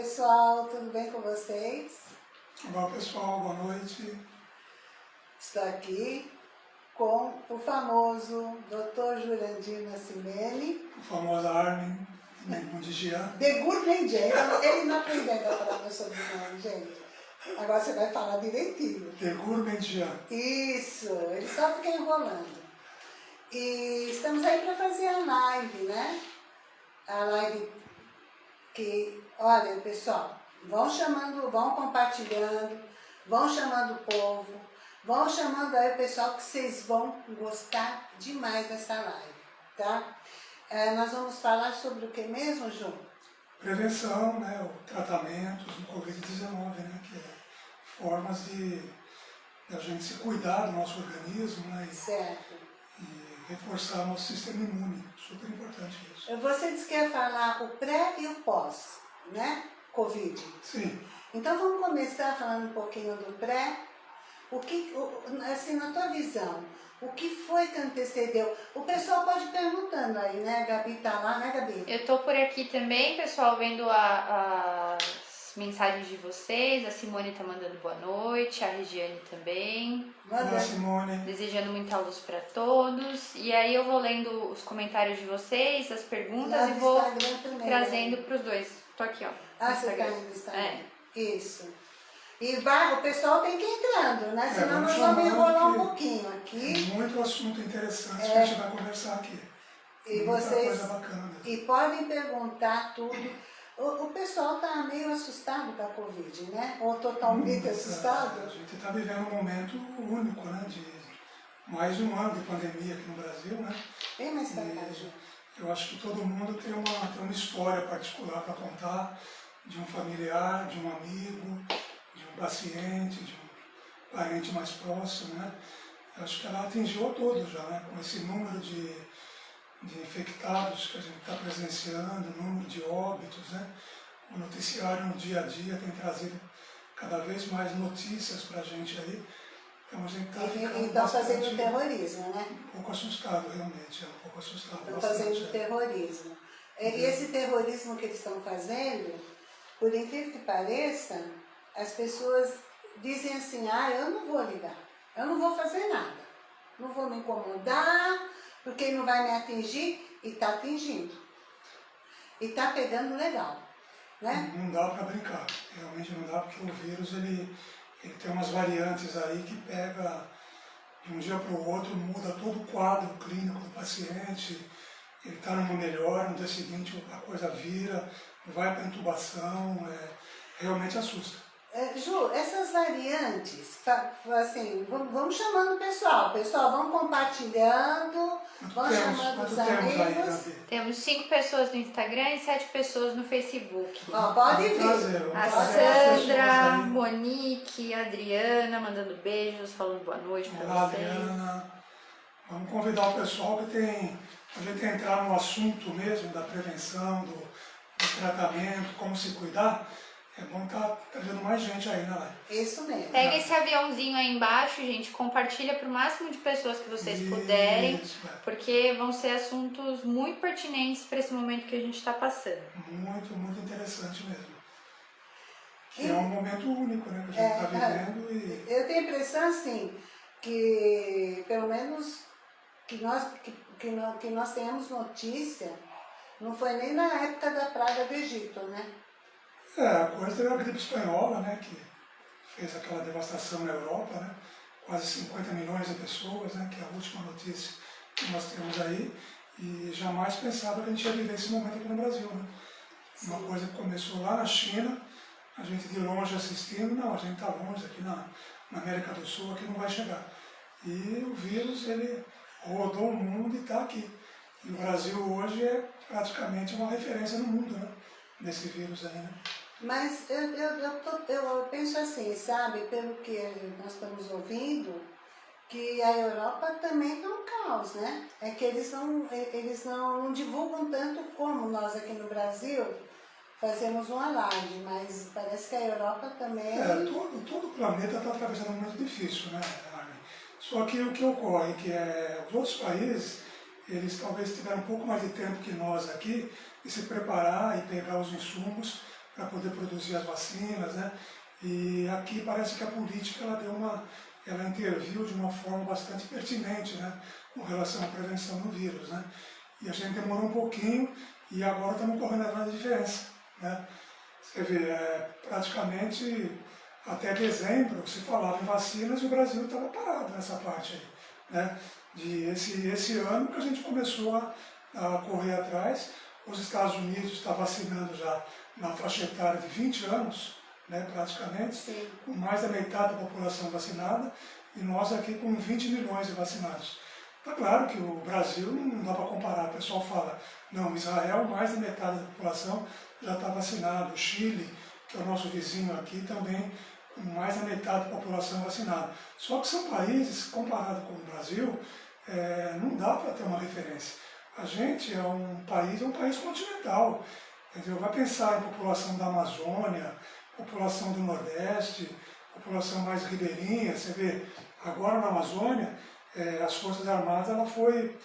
pessoal, tudo bem com vocês? Olá pessoal, boa noite. Estou aqui com o famoso Dr. Jurandir Nascimene. O famoso Armin Mundigian. De Gourmandian. Ele não aprendeu a falar meu sobrenome, gente. Agora você vai falar direitinho. De Gourmandian. Isso, ele só fica enrolando. E estamos aí para fazer a live, né? A live que, olha pessoal, vão chamando, vão compartilhando, vão chamando o povo, vão chamando aí o pessoal que vocês vão gostar demais dessa live, tá? É, nós vamos falar sobre o que mesmo, Ju? Prevenção, né, o tratamento do Covid-19, né, que é formas de, de, a gente se cuidar do nosso organismo, né, e, certo. Reforçar o nosso sistema imune, super importante isso. Você disse que ia falar o pré e o pós, né, Covid. Sim. Então vamos começar falando um pouquinho do pré, o que, assim, na tua visão, o que foi que antecedeu? O pessoal pode ir perguntando aí, né? A Gabi tá lá, né, Gabi? Eu tô por aqui também, pessoal, vendo a, mensagens de vocês. A Simone tá mandando boa noite, a Regiane também. Boa Simone. Desejando muita luz para todos. E aí eu vou lendo os comentários de vocês, as perguntas Lá e vou também, trazendo né? pros dois. Tô aqui, ó. Ah, você tá no Instagram. É. Isso. E vai, o pessoal tem que ir entrando, né? Senão vamos nós vamos enrolar um pouquinho Tem aqui. muito assunto interessante É. que a gente vai conversar aqui. E Muita vocês- coisa bacana mesmo. E podem perguntar tudo. O, o pessoal tá meio assustado com a Covid, né? Ou totalmente Hum, A assustado. gente está vivendo um momento único, né? De mais de um ano de pandemia aqui no Brasil, né? Vem mais E Ju. eu acho que todo mundo tem uma, tem uma história particular para contar de um familiar, de um amigo, de um paciente, de um parente mais próximo, né? Eu acho que ela atingiu a todos já, né? Com esse número de, de infectados que a gente está presenciando, número de óbitos, né? O noticiário no dia a dia tem trazido cada vez mais notícias para a gente aí. Então a gente está E ficando estão fazendo bastante- terrorismo, né? um pouco assustado, realmente, é um pouco assustado. Estão bastante, fazendo é. terrorismo. E e esse terrorismo que eles estão fazendo, por incrível que pareça, as pessoas dizem assim, ah, eu não vou ligar, eu não vou fazer nada, não vou me incomodar, porque não vai me atingir, e está atingindo. E está pegando legal, né? Não dá para brincar, realmente não dá, porque o vírus ele, ele tem umas variantes aí que pega de um dia para o outro, muda todo o quadro clínico do paciente, ele está numa melhor, no dia seguinte a coisa vira, vai para intubação, é, realmente assusta. É, Ju, essas variantes, assim, vamos, chamando o pessoal, pessoal, vamos compartilhando, vamos temos, chamando os aí, amigos. Temos cinco pessoas no Instagram e sete pessoas no Facebook. Ó, pode vir. A Sandra. Monique, a Adriana mandando beijos, falando boa noite Olá, vocês. Adriana. Vamos convidar o pessoal que tem, a gente entrar no assunto mesmo da prevenção, do, do tratamento, como se cuidar. É bom estar trazendo mais gente aí na live. Isso mesmo. Pega esse aviãozinho aí embaixo, gente, compartilha para o máximo de pessoas que vocês Isso, puderem, é. porque vão ser assuntos muito pertinentes para esse momento que a gente está passando. Muito, muito interessante mesmo. Que E- é um momento único, né? Que a gente É, está é. vivendo e Eu tenho a impressão, assim, que pelo menos que nós, que, que, nó- que nós tenhamos notícia, não foi nem na época da praga do Egito, né? É, a coisa teve a gripe espanhola, né, que fez aquela devastação na Europa, né, quase 50 milhões de pessoas, né, que é a última notícia que nós temos aí, e jamais pensava que a gente ia viver esse momento aqui no Brasil, né. Uma coisa que começou lá na China, a gente de longe assistindo, não, a gente está longe aqui na, na América do Sul, aqui não vai chegar. E o vírus, ele rodou o mundo e está aqui. E o Brasil hoje é praticamente uma referência no mundo, né, desse vírus aí, né. Mas eu, eu, eu, tô- eu penso assim, sabe, pelo que nós estamos ouvindo, que a Europa também está um caos, né? É que eles não, eles não divulgam tanto como nós aqui no Brasil fazemos um alarde, mas parece que a Europa também... É, todo, todo o planeta está atravessando um momento difícil, né, Armin? Só que o que ocorre é que é, os outros países, eles talvez tiveram um pouco mais de tempo que nós aqui de se preparar e pegar os insumos para poder produzir as vacinas, né? E aqui parece que a política ela deu uma, ela interviu de uma forma bastante pertinente, né? Com relação à prevenção do vírus, né? E a gente demorou um pouquinho e agora estamos correndo atrás da diferença, né? Você vê, é, praticamente até dezembro se falava em vacinas e o Brasil estava parado nessa parte aí, né? De esse, esse ano que a gente começou a, a correr atrás, os Estados Unidos estão vacinando já na faixa etária de 20 anos, né, praticamente, Sim. com mais da metade da população vacinada, e nós aqui com 20 milhões de vacinados. Está claro que o Brasil não dá para comparar, o pessoal fala, não, Israel, mais da metade da população já está vacinado, o Chile, que é o nosso vizinho aqui, também com mais da metade da população vacinada. Só que são países, comparado com o Brasil, é, não dá para ter uma referência. A gente é um país, é um país continental. Entendeu? Vai pensar em população da Amazônia, população do Nordeste, população mais ribeirinha. Você vê, agora na Amazônia, é, as Forças Armadas ela foi,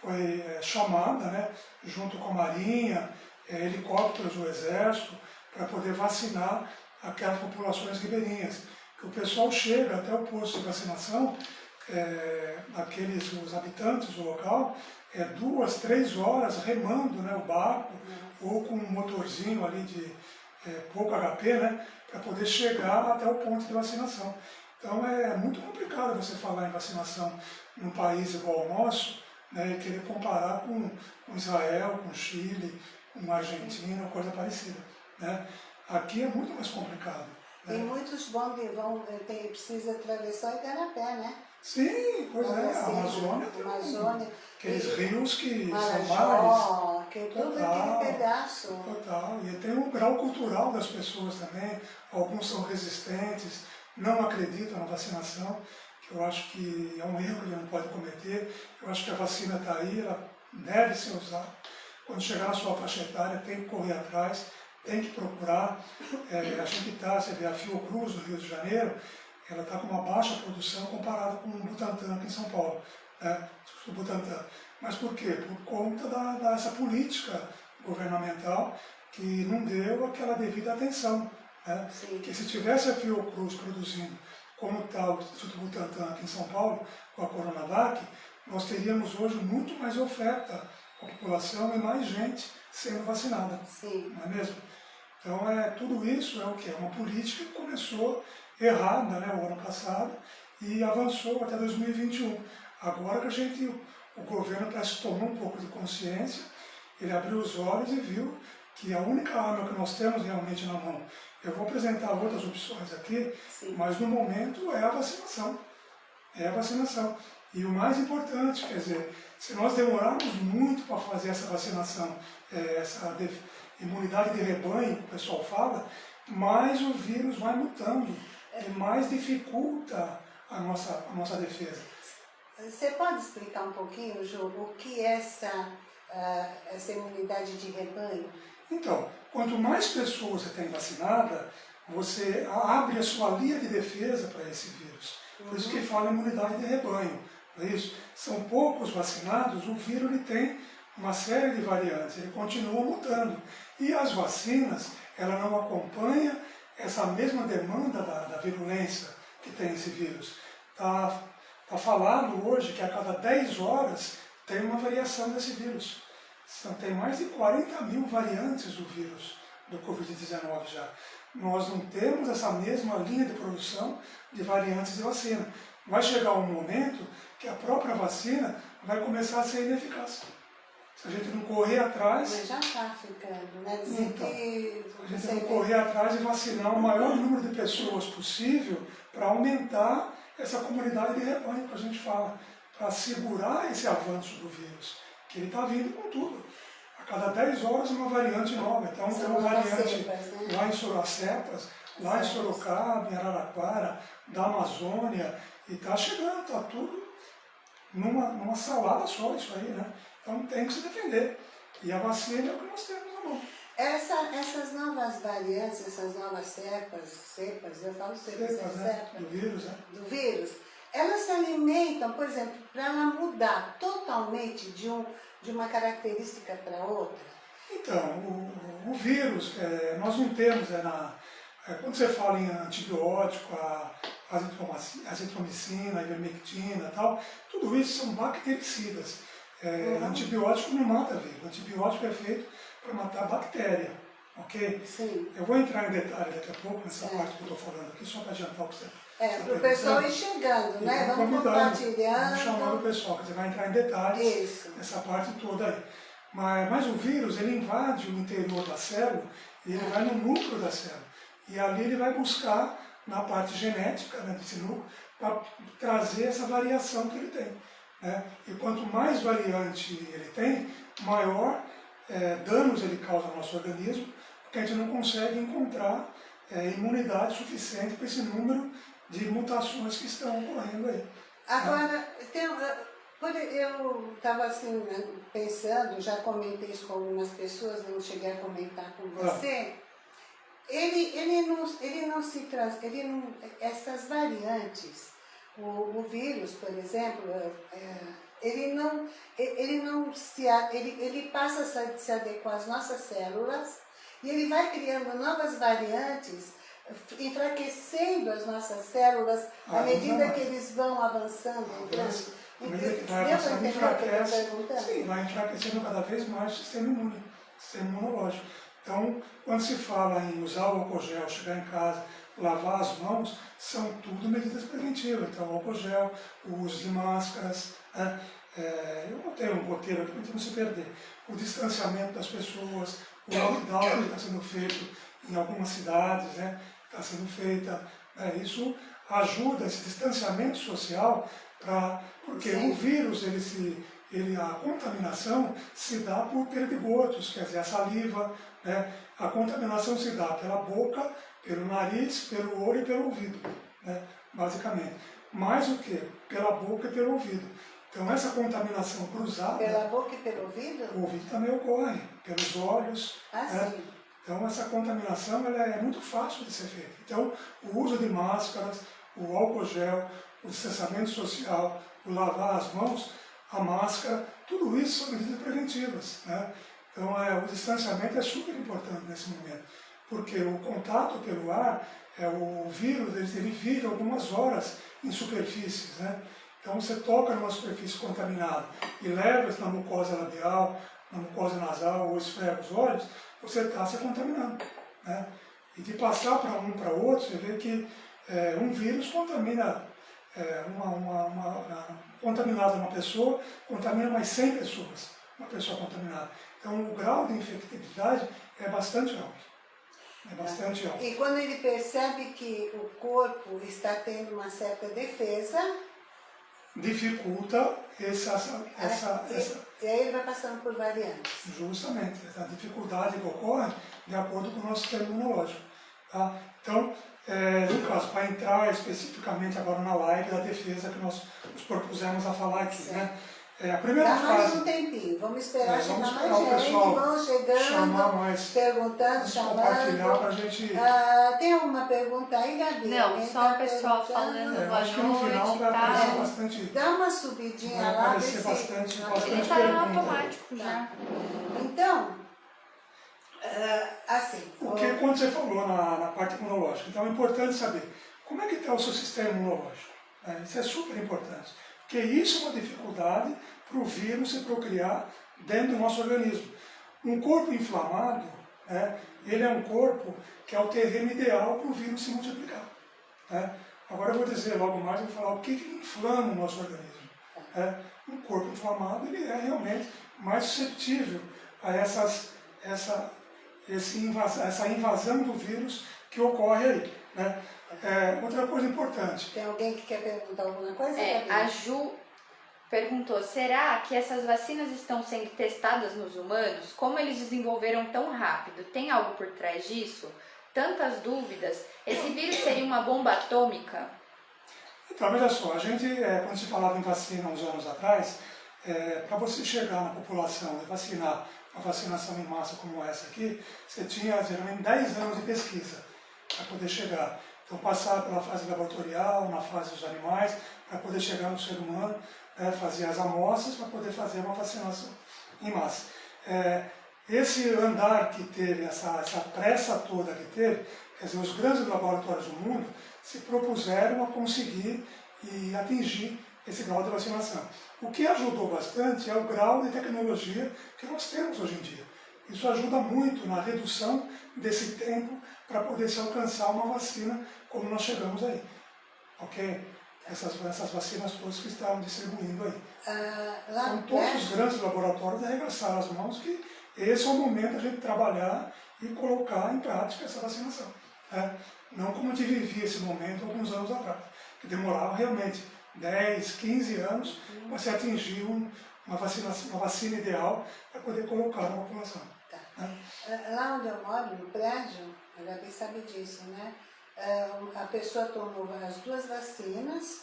foi é, chamada, né, junto com a Marinha, é, helicópteros do Exército, para poder vacinar aquelas populações ribeirinhas. Que o pessoal chega até o posto de vacinação, aqueles, os habitantes do local, é, duas, três horas remando né, o barco, ou com um motorzinho ali de é, pouco HP, né, para poder chegar até o ponto de vacinação. Então é muito complicado você falar em vacinação num país igual ao nosso, né, e querer comparar com, com Israel, com Chile, com Argentina, coisa parecida. Né? Aqui é muito mais complicado. E Né? muitos vão, de- vão eh, tem, precisa atravessar e dar a pé, né? Sim, pois é, a Assim, Amazônia tem Amazônia, aqueles e- rios que são mares. Marajó, que Total. aquele pedaço. Total. E tem um grau cultural das pessoas também. Alguns são resistentes, não acreditam na vacinação, que eu acho que é um erro que não pode cometer. Eu acho que a vacina está aí, ela deve ser usada. Quando chegar na sua faixa etária, tem que correr atrás, tem que procurar. É, a gente está, você vê a Fiocruz do Rio de Janeiro, ela está com uma baixa produção comparada com o Butantan aqui em São Paulo, né? o Butantan. Mas por quê? Por conta da, dessa política governamental que não deu aquela devida atenção. Né? Que se tivesse a Fiocruz produzindo como está o Instituto Butantan aqui em São Paulo, com a Coronavac, nós teríamos hoje muito mais oferta à população e mais gente sendo vacinada Sim. não é mesmo? Então, é, tudo isso é o que? É uma política que começou errada né, o ano passado e avançou até 2021. Agora que a gente, o governo parece que tomou um pouco de consciência, ele abriu os olhos e viu que a única arma que nós temos realmente na mão, eu vou apresentar outras opções aqui, Sim. mas no momento é a vacinação. É a vacinação. E o mais importante, quer dizer, se nós demorarmos muito para fazer essa vacinação, eh, essa de- imunidade de rebanho, que o pessoal fala, mais o vírus vai mutando e mais dificulta a nossa, a nossa defesa. Você pode explicar um pouquinho, Ju, o que é essa, ah, essa imunidade de rebanho? Então, quanto mais pessoas você tem vacinada, você abre a sua linha de defesa para esse vírus. Por isso que fala imunidade de rebanho. É isso? São poucos vacinados, o vírus ele tem uma série de variantes, ele continua mutando. E as vacinas, ela não acompanha essa mesma demanda da, da virulência que tem esse vírus. Está tá falado hoje que a cada 10 horas tem uma variação desse vírus. Tem mais de 40 mil variantes do vírus do Covid-19 já. Nós não temos essa mesma linha de produção de variantes de vacina. Vai chegar um momento que a própria vacina vai começar a ser ineficaz. Se a gente não correr atrás, Mas já está ficando, né? Então, que a gente vê- correr atrás e vacinar o maior número de pessoas possível para aumentar essa comunidade de rebanho que a gente fala, para segurar esse avanço do vírus, que ele está vindo com tudo. A cada 10 horas uma variante nova. Então tem uma variante cepas, né? lá em Sorocepas, lá em. Sorocaba, em Araraquara, da Amazônia, e está chegando, está tudo numa, numa salada só isso aí, né? Então tem que se defender. E a vacina é o que nós temos na mão. Essa, essas novas variantes, essas novas cepas, cepas, eu falo cepas, Cepas, né? cepa, Do vírus, né? do vírus, elas se alimentam, por exemplo, para ela mudar totalmente de, um, de uma característica para outra. Então, o, o vírus, é, nós não temos, é, na, é, quando você fala em antibiótico, a, azitromicina, ivermectina e tal, tudo isso são bactericidas. É. Antibiótico não mata vírus, antibiótico é feito para matar bactéria, ok? Sim. Eu vou entrar em detalhe daqui a pouco nessa é. parte que eu estou falando aqui, só para adiantar o que você é, para o pessoal ir chegando, né? Vamos compartilhando. Vamos chamando o pessoal, que você vai entrar em detalhes Isso. nessa parte toda aí. Mas, mas o vírus, ele invade o interior da célula e ele é. vai no núcleo da célula. E ali ele vai buscar na parte genética né, desse núcleo para trazer essa variação que ele tem. Né? E quanto mais variante ele tem, maior é, danos ele causa ao nosso organismo, porque a gente não consegue encontrar é, imunidade suficiente para esse número de mutações que estão ocorrendo aí. Agora, tem, eu estava assim, né, pensando, já comentei isso com algumas pessoas, não cheguei a comentar com você. Ah. Ele, ele, não, ele não se traz, ele não, essas variantes, o, o vírus, por exemplo, é, é ele não, ele não se, ele, ele passa a se adequar às nossas células e ele vai criando novas variantes enfraquecendo as nossas células à ah, medida que eles vão avançando. À medida que vai avançando, enfraquece. Sim, vai enfraquecendo cada vez mais o sistema imune, sistema imunológico. Então, quando se fala em usar o álcool gel, chegar em casa, lavar as mãos, são tudo medidas preventivas. Então, álcool gel, o uso de máscaras, né? é, eu não tenho um roteiro aqui para não se perder. O distanciamento das pessoas, o lockdown que está sendo feito em algumas cidades, né? está sendo feita. Né? Isso ajuda esse distanciamento social, pra, porque Sim. o vírus, ele se, ele, a contaminação se dá por perdigotos, quer dizer, a saliva, né? a contaminação se dá pela boca, pelo nariz, pelo olho e pelo ouvido, né? basicamente. Mais o que? Pela boca e pelo ouvido. Então essa contaminação cruzada... Pela boca e pelo ouvido? O ouvido também ocorre, pelos olhos. Ah, né? sim. Então essa contaminação ela é muito fácil de ser feita. Então o uso de máscaras, o álcool gel, o distanciamento social, o lavar as mãos, a máscara, tudo isso são medidas preventivas. Né? Então é, o distanciamento é super importante nesse momento, porque o contato pelo ar, é, o vírus ele, vive algumas horas em superfícies. Né? Então você toca numa superfície contaminada e leva na mucosa labial, na mucosa nasal ou esfrega os olhos, você está se contaminando. Né? E de passar para um para outro, você vê que é, um vírus contamina, é, uma, uma, uma, contaminada uma pessoa, contamina mais 100 pessoas, uma pessoa contaminada. Então o grau de infectividade é bastante alto. É bastante alto. E quando ele percebe que o corpo está tendo uma certa defesa, dificulta essa, essa, é, essa, e, aí ele vai passando por variantes. Justamente, essa dificuldade que ocorre de acordo com o nosso sistema imunológico. Tá? Então, é, no caso, para entrar especificamente agora na live da defesa que nós nos propusemos a falar aqui, né? É, a primeira Dá frase, mais um tempinho, vamos esperar é, vamos chegar mais gente, vão chegando, mais, perguntando, chamando. compartilhar para a gente... Ah, tem uma pergunta aí, Gabi? Não, só tá o pessoal falando é, boa acho que no final vai aparecer bastante... Dá uma subidinha vai lá. Vai aparecer bastante, bastante Ele está no automático já. Tá. Então, uh, assim... O que, quando você falou na, na parte imunológica, então é importante saber como é que está o seu sistema imunológico. Né? Isso é super importante. Porque isso é uma dificuldade para o vírus se procriar dentro do nosso organismo. Um corpo inflamado, né, ele é um corpo que é o terreno ideal para o vírus se multiplicar. Né? Agora eu vou dizer logo mais, vou falar o que, que inflama o nosso organismo. Né? Um corpo inflamado ele é realmente mais suscetível a essas, essa, essa invasão do vírus que ocorre aí. Né? É, outra coisa importante. Tem alguém que quer perguntar alguma coisa? É, a Ju perguntou: será que essas vacinas estão sendo testadas nos humanos? Como eles desenvolveram tão rápido? Tem algo por trás disso? Tantas dúvidas. Esse vírus seria uma bomba atômica? Então, veja só, a gente, é, quando se falava em vacina uns anos atrás, é, para você chegar na população e vacinar uma vacinação em massa como essa aqui, você tinha geralmente 10 anos de pesquisa para poder chegar. Então, passar pela fase laboratorial, na fase dos animais, para poder chegar no ser humano, é, fazer as amostras para poder fazer uma vacinação em massa. É, esse andar que teve, essa, essa pressa toda que teve, quer dizer, os grandes laboratórios do mundo se propuseram a conseguir e atingir esse grau de vacinação. O que ajudou bastante é o grau de tecnologia que nós temos hoje em dia. Isso ajuda muito na redução desse tempo para poder se alcançar uma vacina como nós chegamos aí. Ok? Essas, essas vacinas todas que estavam distribuindo aí. Ah, lá Então todos os grandes laboratórios arregaçaram as mãos que esse é o momento da gente trabalhar e colocar em prática essa vacinação. né? Não como a gente vivia esse momento alguns anos atrás, que demorava realmente 10, 15 anos para se atingir um- uma, vacina, uma vacina ideal para poder colocar na população. Tá. né? Ah, Lá onde eu moro, no prédio, a Gabi sabe disso, né? Ah, A pessoa tomou as duas vacinas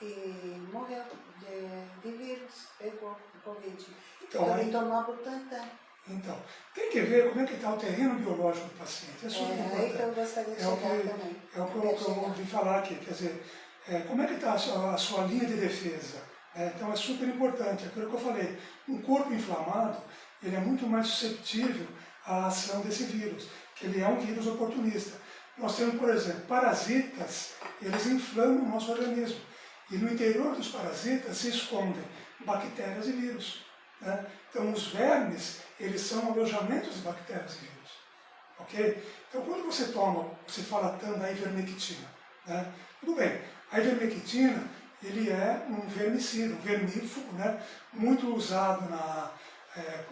e morreu de, de vírus, pegou Covid. Então, aí- ele tomou a Butantan. Então, tem que ver como é que está o terreno biológico do paciente. É super É aí que importante. eu gostaria de É o que, também. é o que eu, que eu falar aqui, quer dizer, é, como é que está a sua, a sua linha de defesa? né? então é super importante, aquilo que eu falei, um corpo inflamado, ele é muito mais susceptível à ação desse vírus, ele é um vírus oportunista. Nós temos, por exemplo, parasitas, eles inflamam o nosso organismo, e no interior dos parasitas se escondem bactérias e vírus. né? Então os vermes, eles são alojamentos de bactérias e vírus. Ok? Então, quando você toma, você fala tanto da ivermectina, né? tudo bem, a ivermectina, ele é um vermicida, um vermífugo, né? muito usado na... É,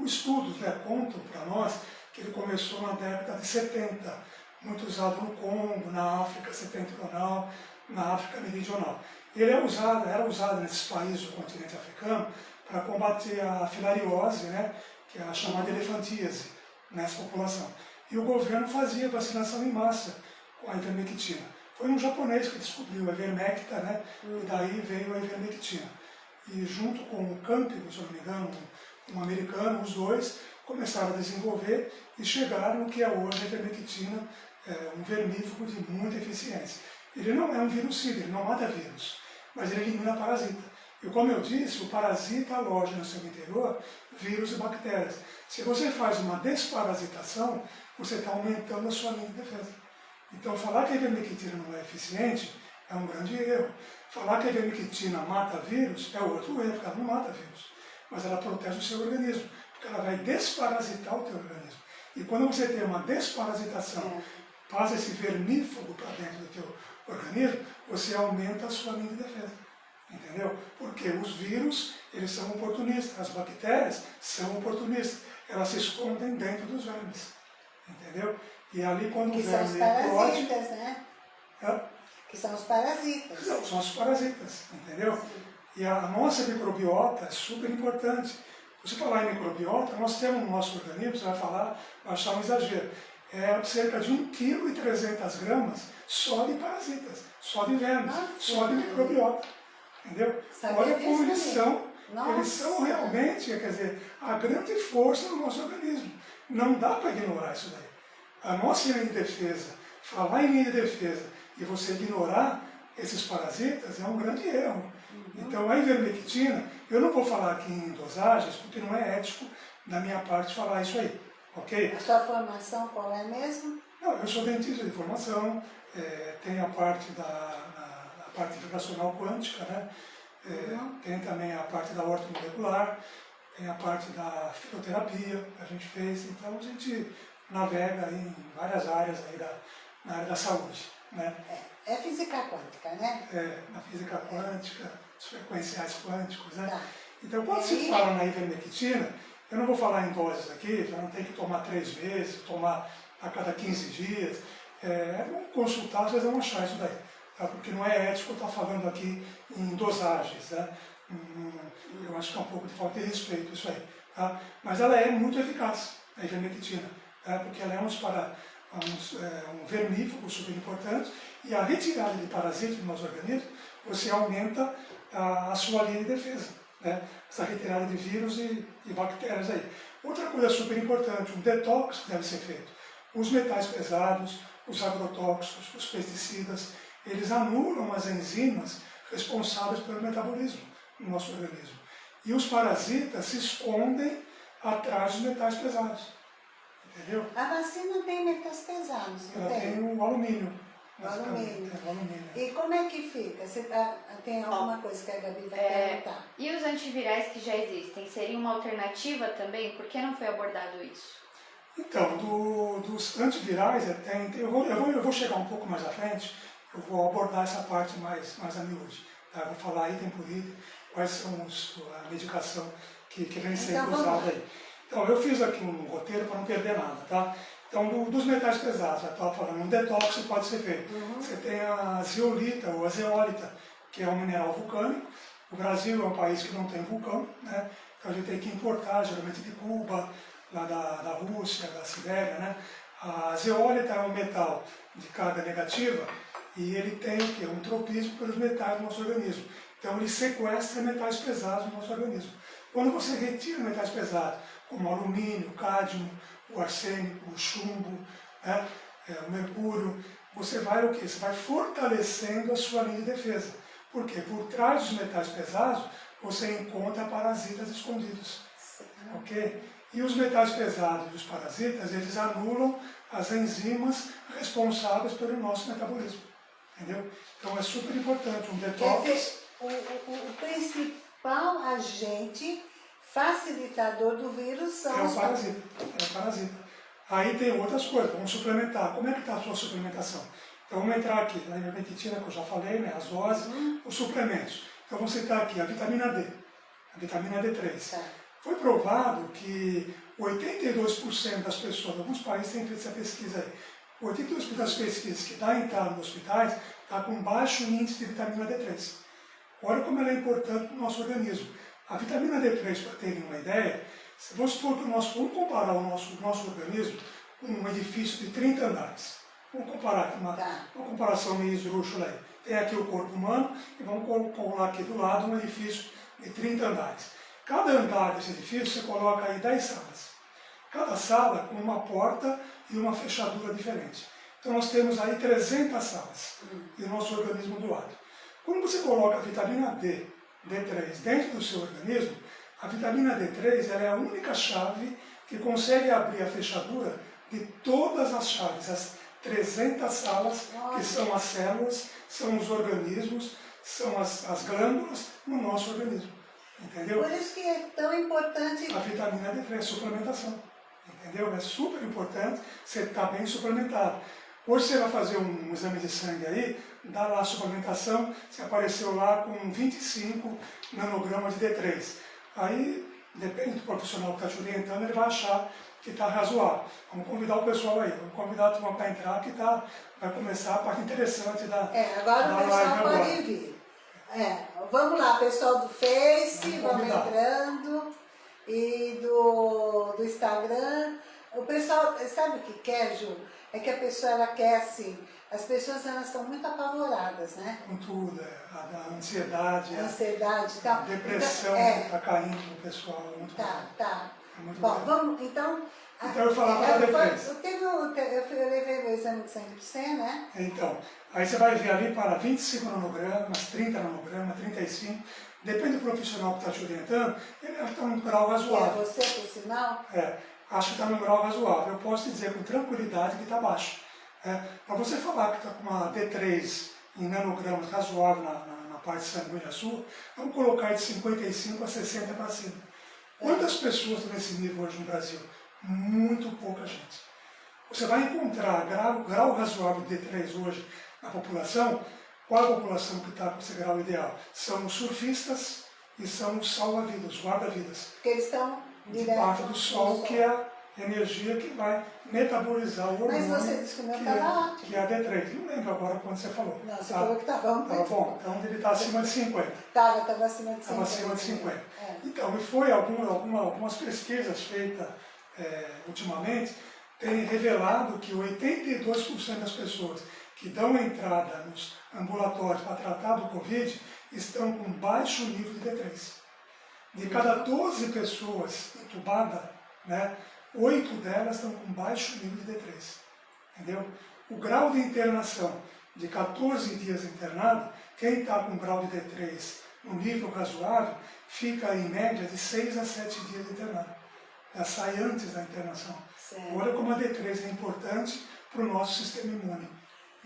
os estudos né, contam para nós que ele começou na década de 70, muito usado no Congo, na África setentrional, na África meridional. Ele é usado, era usado nesses países do continente africano para combater a filariose, né, que é a chamada elefantíase nessa população. E o governo fazia vacinação em massa com a ivermectina. Foi um japonês que descobriu a ivermecta, né, e daí veio a ivermectina. E junto com o Campbell, se não me engano, um americano, os dois começaram a desenvolver e chegaram no que é hoje a ivermectina, é, um vermífugo de muita eficiência. Ele não é um virucida, ele não mata vírus, mas ele elimina parasita. E como eu disse, o parasita aloja no seu interior vírus e bactérias. Se você faz uma desparasitação, você está aumentando a sua linha de defesa. Então falar que a ivermectina não é eficiente é um grande erro. Falar que a ivermectina mata vírus é outro erro, porque ela não mata vírus. Mas ela protege o seu organismo, ela vai desparasitar o teu organismo. E quando você tem uma desparasitação, passa esse vermífugo para dentro do teu organismo, você aumenta a sua linha de defesa. Entendeu? Porque os vírus, eles são oportunistas, as bactérias são oportunistas. Elas se escondem dentro dos vermes. Entendeu? E ali quando Que o são os verme eclode, parasitas, né? é, Que são os parasitas. não, são os parasitas, entendeu? E a nossa microbiota é super importante. Você falar em microbiota, nós temos no nosso organismo, você vai falar, vai achar um exagero, é cerca de 1,3 kg gramas só de parasitas, só de vermes, Nossa. só de microbiota. Entendeu? Olha como eles são, Nossa. eles são realmente, quer dizer, a grande força do nosso organismo. Não dá para ignorar isso daí. A nossa linha de defesa, falar em linha de defesa e você ignorar esses parasitas é um grande erro. Então a ivermectina, eu não vou falar aqui em dosagens, porque não é ético da minha parte falar isso aí, ok? A sua formação qual é mesmo? Não, eu sou dentista de formação, eh, tenho a parte da a, a parte vibracional quântica, né? Eh, Uhum. Tem também a parte da ortomolecular, tem a parte da fisioterapia que a gente fez, então a gente navega em várias áreas aí da, na área da saúde, né? É, é física quântica, né? É, na física quântica, os frequenciais quânticos, né? Tá. Então, quando se fala na ivermectina, eu não vou falar em doses aqui, não tem que tomar três meses, tomar a cada 15 dias. É, vamos consultar, vocês vão achar isso daí. Tá? Porque não é ético estar falando aqui em dosagens. Né? Hum, Eu acho que é um pouco de falta de respeito isso aí. Tá? Mas ela é muito eficaz, a ivermectina, tá? porque ela é um, para, um, é, um vermífugo super importante e a retirada de parasitas do nosso organismo, você aumenta a, a sua linha de defesa né? essa retirada de vírus e, e, bactérias aí. Outra coisa super importante, um detox deve ser feito. Os metais pesados, os agrotóxicos, os pesticidas, eles anulam as enzimas responsáveis pelo metabolismo no nosso organismo. E os parasitas se escondem atrás dos metais pesados. Entendeu? A vacina tem metais pesados, Ela tem? tem o alumínio. O basicamente, alumínio. alumínio. E como é que fica? Você tá, tem alguma coisa que a Gabi vai É, perguntar? E os antivirais que já existem, seria uma alternativa também? Por que não foi abordado isso? Então, do- dos antivirais, é, tem, tem- eu, vou, eu, vou, eu vou chegar um pouco mais à frente, eu vou abordar essa parte mais, mais a miúde. Tá? Eu vou falar item por item, quais são os, a medicação que, que vem sendo Então, usada aí. Então, eu fiz aqui um roteiro para não perder nada, tá? Então, do- dos metais pesados, já estava falando, um detox pode ser feito. Uhum. Você tem a zeolita ou a zeólita, que é um mineral vulcânico. O Brasil é um país que não tem vulcão, né? Então a gente tem que importar, geralmente de Cuba, lá da, da Rússia, da Sibéria, né? A zeólita é um metal de carga negativa e ele tem o quê? Um tropismo pelos metais do nosso organismo. Então ele sequestra metais pesados no nosso organismo. Quando você retira metais pesados, como alumínio, cádmio, o arsênico, o chumbo, né? é, o mercúrio, você vai o quê? Você vai fortalecendo a sua linha de defesa. Por quê? Por trás dos metais pesados, você encontra parasitas escondidos. Ok? E os metais pesados e os parasitas, eles anulam as enzimas responsáveis pelo nosso metabolismo. Entendeu? Então é super importante um Quer detox. dizer, o, o- o principal agente facilitador do vírus são É os parasita. É o parasita. Aí tem outras coisas, vamos suplementar. Como é que está a sua suplementação? Então vamos entrar aqui, a ivermectina que eu já falei, né, as doses, os suplementos. Então vamos citar aqui a vitamina D, a vitamina D3. Tá. Foi provado que 82% das pessoas, alguns países têm feito essa pesquisa aí, 82% das pesquisas que dá entrada nos hospitais está com baixo índice de vitamina D3. Olha como ela é importante para o nosso organismo. A vitamina D3, para terem uma ideia, se vamos supor que o nosso, vamos comparar o nosso, o nosso organismo com um edifício de 30 andares. Vamos comparar aqui uma, Tá. uma comparação meio esdrúxula aí. Tem aqui o corpo humano e vamos col- colar aqui do lado um edifício de 30 andares. Cada andar desse edifício você coloca aí 10 salas. Cada sala com uma porta e uma fechadura diferente. Então nós temos aí 300 salas e o nosso organismo do lado. Quando você coloca a vitamina D, D3, dentro do seu organismo, a vitamina D3 ela é a única chave que consegue abrir a fechadura de todas as chaves, as 300 salas que são as células, são os organismos, são as, as glândulas no nosso organismo. Entendeu? Por isso que é tão importante a vitamina D3, suplementação. Entendeu? É super importante você estar bem suplementado. Hoje você vai fazer um, exame de sangue aí, dá lá a suplementação, você apareceu lá com 25 nanogramas de D3. Aí, depende do profissional que está te orientando, ele vai achar que está razoável. Vamos convidar o pessoal aí, vamos convidar a turma para entrar, que tá, vai começar a parte interessante da, É, agora da o pessoal pode agora. vir. É, vamos lá, pessoal do Face, Vamos vamos entrando. E do, do Instagram. O pessoal, sabe o que quer, Ju? É que a pessoa, ela quer assim, as pessoas elas estão muito apavoradas, né? com tudo, é, a, a ansiedade, A a, ansiedade e tal. a depressão Então, que é, está caindo no pessoal. é Muito tá, tá. É muito Bom, vamos, então... a- Então eu falava da eu, defesa. eu, eu, levei meu exame de sangue para você, né? Então, aí você vai ver ali para 25 nanogramas, 30 nanogramas, 35, depende do profissional que está te orientando, ele está num grau Que é razoável. você, por sinal. É, acho que está num grau razoável. Eu posso te dizer com tranquilidade que está baixo. É, para você falar que está com uma D3 em nanogramas razoável na, na, na parte sanguínea sua, vamos colocar de 55 a 60 para cima. Quantas pessoas estão nesse nível hoje no Brasil? Muito pouca gente. Você vai encontrar grau, grau razoável de D3 hoje na população. Qual a população que está com esse grau ideal? São os surfistas e são os salva-vidas, os guarda-vidas eles estão debaixo do sol, que é a energia que vai metabolizar o Mas hormônio, você disse que o meu estava é, ótimo. que é a D3. Não lembro agora quando você falou. Não, você Tá? falou que estava muito Tava bom, então ele está acima de 50. Estava, estava acima de 50. Estava acima de 50. É. Então, e foi alguma, alguma, algumas pesquisas feitas é, ultimamente, têm revelado que 82% das pessoas que dão entrada nos ambulatórios para tratar do Covid estão com baixo nível de D3. De cada 12 pessoas entubadas, né, 8 delas estão com baixo nível de D3. Entendeu? O grau de internação de 14 dias internado, quem está com grau de D3 no nível razoável, fica em média de 6 a 7 dias internado. ela sai antes da internação. Certo. Olha como a D3 é importante para o nosso sistema imune.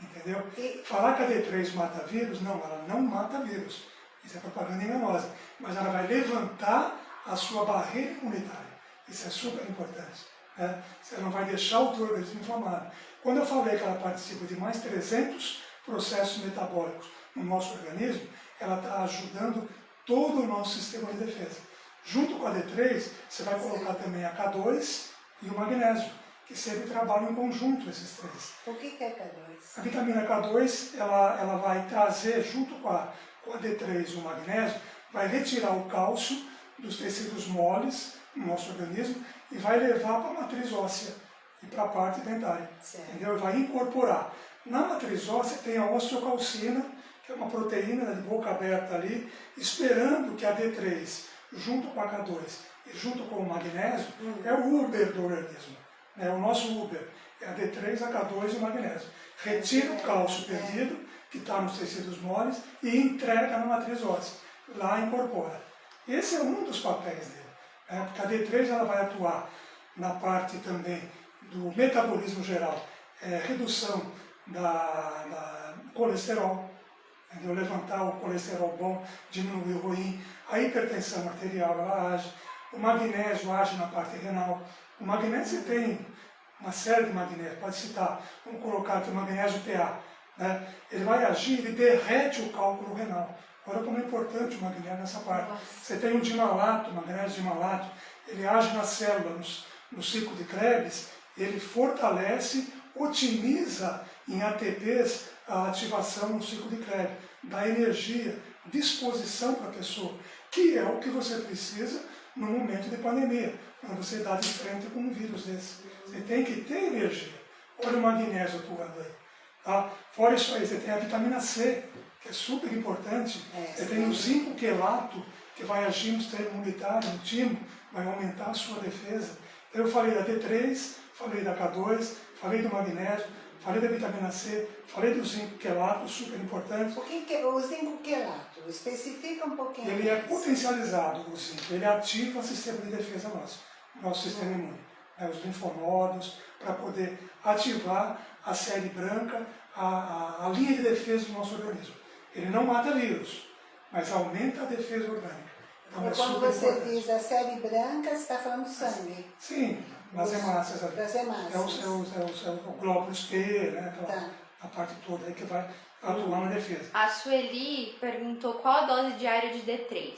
Entendeu? E- Falar que a D3 mata vírus, não, ela não mata vírus. Isso é propaganda enganosa. Mas ela vai levantar a sua barreira imunitária. Isso é super importante. Né? Você não vai deixar o teu organismo inflamado. Quando eu falei que ela participa de mais 300 processos metabólicos no nosso organismo, ela está ajudando todo o nosso sistema de defesa. Junto com a D3, você vai colocar também a K2 e o magnésio, que sempre trabalham em conjunto esses três. O que que é K2? A vitamina K2 ela, ela vai trazer, junto com a, com a D3 e o magnésio, vai retirar o cálcio dos tecidos moles no nosso organismo e vai levar para a matriz óssea e para a parte dentária. Certo. Entendeu? E vai incorporar. Na matriz óssea tem a osteocalcina, que é uma proteína de boca aberta ali, esperando que a D3, junto com a K2 e junto com o magnésio, é o Uber do organismo. É o nosso Uber. É a D3, a K2 e o magnésio. Retira o cálcio perdido, que está nos tecidos moles, e entrega na matriz óssea. Lá incorpora. Esse é um dos papéis dele. né? Porque a D3 ela vai atuar na parte também do metabolismo geral, é, redução da, da colesterol, entendeu? levantar o colesterol bom, diminuir o ruim, a hipertensão arterial ela age, o magnésio age na parte renal. O magnésio tem uma série de magnésios, pode citar, vamos colocar aqui o magnésio PA, né? ele vai agir, ele derrete o cálculo renal. Olha como é importante o magnésio nessa parte. Nossa. Você tem o dimalato, o magnésio dimalato, ele age na célula, no, no ciclo de Krebs, ele fortalece, otimiza em ATPs a ativação no ciclo de Krebs, dá energia, disposição para a pessoa, que é o que você precisa no momento de pandemia, quando você dá de frente com um vírus desse. Você tem que ter energia. Olha o magnésio atuando aí. Tá? Fora isso aí, você tem a vitamina C, que é super importante. É, você tem o zinco quelato, que vai agir no sistema imunitário, no timo, vai aumentar a sua defesa. Então eu falei da D3, falei da K2, falei do magnésio, falei da vitamina C, falei do zinco quelato, super importante. O que é o zinco quelato? Especifica um pouquinho. Ele é potencializado, o zinco, ele ativa o sistema de defesa nosso, nosso sistema imune, né, os linfonodos, para poder ativar a série branca, a, a, a linha de defesa do nosso organismo. Ele não mata vírus, mas aumenta a defesa orgânica. Então é quando você importante. diz a série branca, você está falando de sangue. Sim, nas Dos- hemácias ali. das hemácias. É os, é os, é os, é o glóbulos T, né, aquela, Tá. a parte toda aí que vai atuar na defesa. A Sueli perguntou qual a dose diária de D3.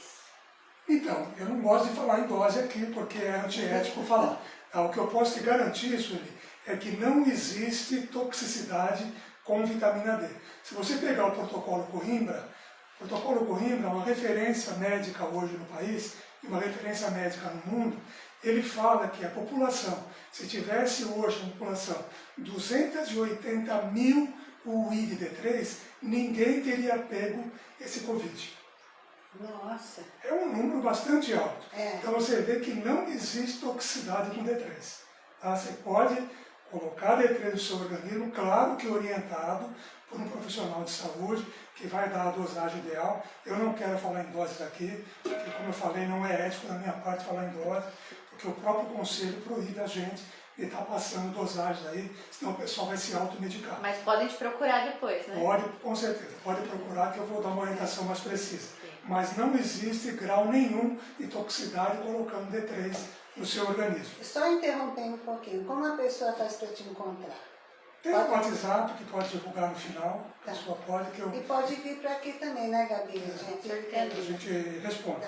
Então, eu não gosto de falar em dose aqui, porque é antiético falar. Ah, O que eu posso te garantir, Sueli, é que não existe toxicidade com vitamina D. Se você pegar o protocolo Coimbra, o protocolo Coimbra é uma referência médica hoje no país, e uma referência médica no mundo, ele fala que a população, se tivesse hoje uma população 280 mil UI de D3, ninguém teria pego esse Covid. Nossa. É um número bastante alto. É. Então você vê que não existe toxicidade com D3. Tá? Você pode colocar D3 no seu organismo, claro que orientado por um profissional de saúde que vai dar a dosagem ideal. Eu não quero falar em doses aqui, porque como eu falei, não é ético da minha parte falar em dose, porque o próprio conselho proíbe a gente de estar passando dosagens aí, senão o pessoal vai se automedicar. Mas podem te procurar depois, né? Pode, com certeza, pode procurar que eu vou dar uma orientação mais precisa. Mas não existe grau nenhum de toxicidade colocando D3 no seu organismo. Só interrompendo um pouquinho, como a pessoa faz para te encontrar? Tem o WhatsApp que pode divulgar no final, a Tá. pessoa pode que eu, E pode vir para aqui também, né, Gabi? A gente a gente responde. Tá.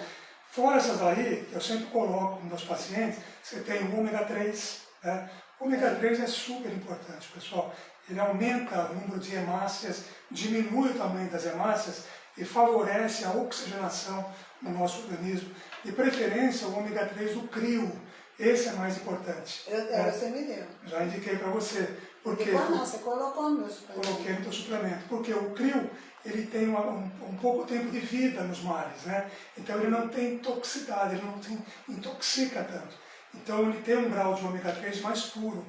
Fora essas aí, que eu sempre coloco nos meus pacientes, você tem o ômega 3. Né? O ômega 3 é super importante, pessoal. Ele aumenta o número de hemácias, diminui o tamanho das hemácias e favorece a oxigenação no nosso organismo. De preferência, o ômega 3 do crio. Esse é mais importante. Eu, né? você me deu. Já indiquei para você. Porque não, você colocou nos coloquei no teu suplemento, porque o crio ele tem uma- um, um pouco tempo de vida nos mares, né? Então ele não tem toxicidade, ele não tem, intoxica tanto. Então ele tem um grau de ômega 3 mais puro.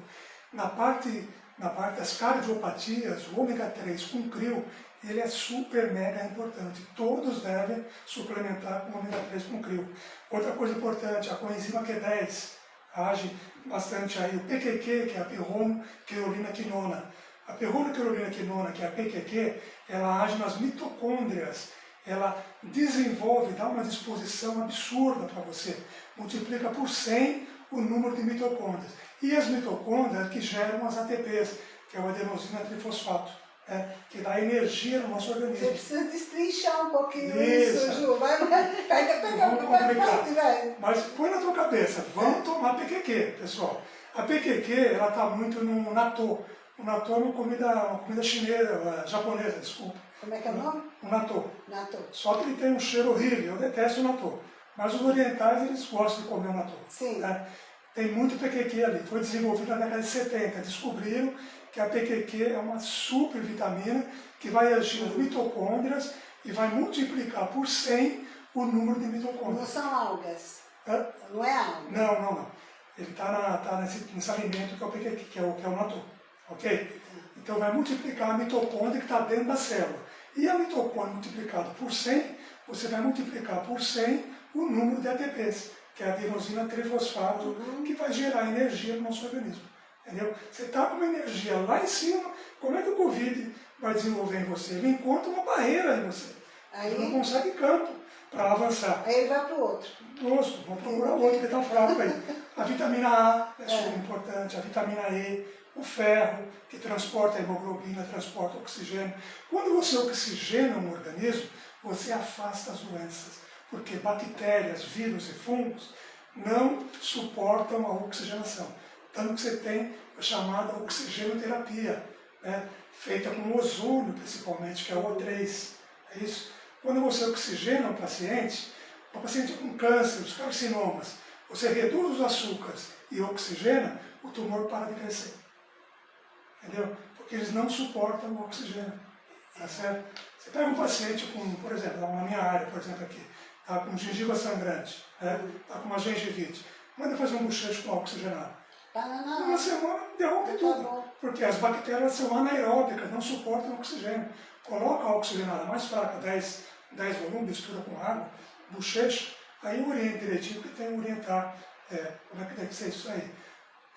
Na parte, na parte das cardiopatias, o ômega 3 com crio, ele é super mega importante. Todos devem suplementar com ômega 3 com crio. Outra coisa importante, a coenzima Q10. age bastante aí o PQQ, que é a perronoquirolina quinona. A perronoquirolina quinona, que é a PQQ, ela age nas mitocôndrias, ela desenvolve, dá uma disposição absurda para você, multiplica por 100 o número de mitocôndrias. E as mitocôndrias que geram as ATPs, que é o adenosina trifosfato, é, que dá energia no nosso organismo. Você precisa destrinchar um pouquinho isso, isso Ju. Vai, vai, pega, pega, vamos complicar. Mas põe na tua cabeça, vamos tomar PQQ, pessoal. A PQQ, ela está muito no natô. O natô é uma comida, uma comida chinesa, japonesa, desculpa. Como é que é o nome? O natô. Natô. Só que ele tem um cheiro horrível, eu detesto o natô. Mas os orientais, eles gostam de comer o natô. Sim. Né? Tem muito PQQ ali, foi desenvolvido na década de 70. Descobriram que a PQQ é uma super vitamina que vai agir nas mitocôndrias e vai multiplicar por 100 o número de mitocôndrias. Não são algas? Hã? Não é alga? Não, não, não. Ele está tá nesse, nesse alimento que é o PQQ, que é o, que é o natô. Ok? Então vai multiplicar a mitocôndria que está dentro da célula. E a mitocôndria multiplicado por 100, você vai multiplicar por 100 o número de ATPs, que é a adenosina trifosfato, uhum. que vai gerar energia no nosso organismo. Entendeu? Você está com uma energia lá em cima, como é que o Covid vai desenvolver em você? Ele encontra uma barreira em você. Aí, Ele não consegue campo para avançar. Aí ele vai para o outro. Nossa, vamos procurar outro que está fraco aí. A vitamina A é, é super importante, a vitamina E, o ferro, que transporta a hemoglobina, transporta o oxigênio. Quando você oxigena um organismo, você afasta as doenças, porque bactérias, vírus e fungos não suportam a oxigenação. Tanto que você tem a chamada oxigenoterapia, né? feita com ozônio principalmente, que é o O3. É isso? Quando você oxigena o paciente, o paciente com câncer, os carcinomas, você reduz os açúcares e oxigena, o tumor para de crescer. Entendeu? Porque eles não suportam o oxigênio. Tá certo? Você pega um paciente com, por exemplo, na minha área, por exemplo, aqui, tá com gengiva sangrante, né? tá com uma gengivite, manda fazer um bochecho com oxigenado. Uma semana derrube tá tudo, porque as bactérias são anaeróbicas, não suportam oxigênio. Coloca a oxigenada mais fraca, 10, 10 volumes, mistura com água, bochecha, aí orienta direitinho, porque tem que orientar é, como é que deve ser isso aí.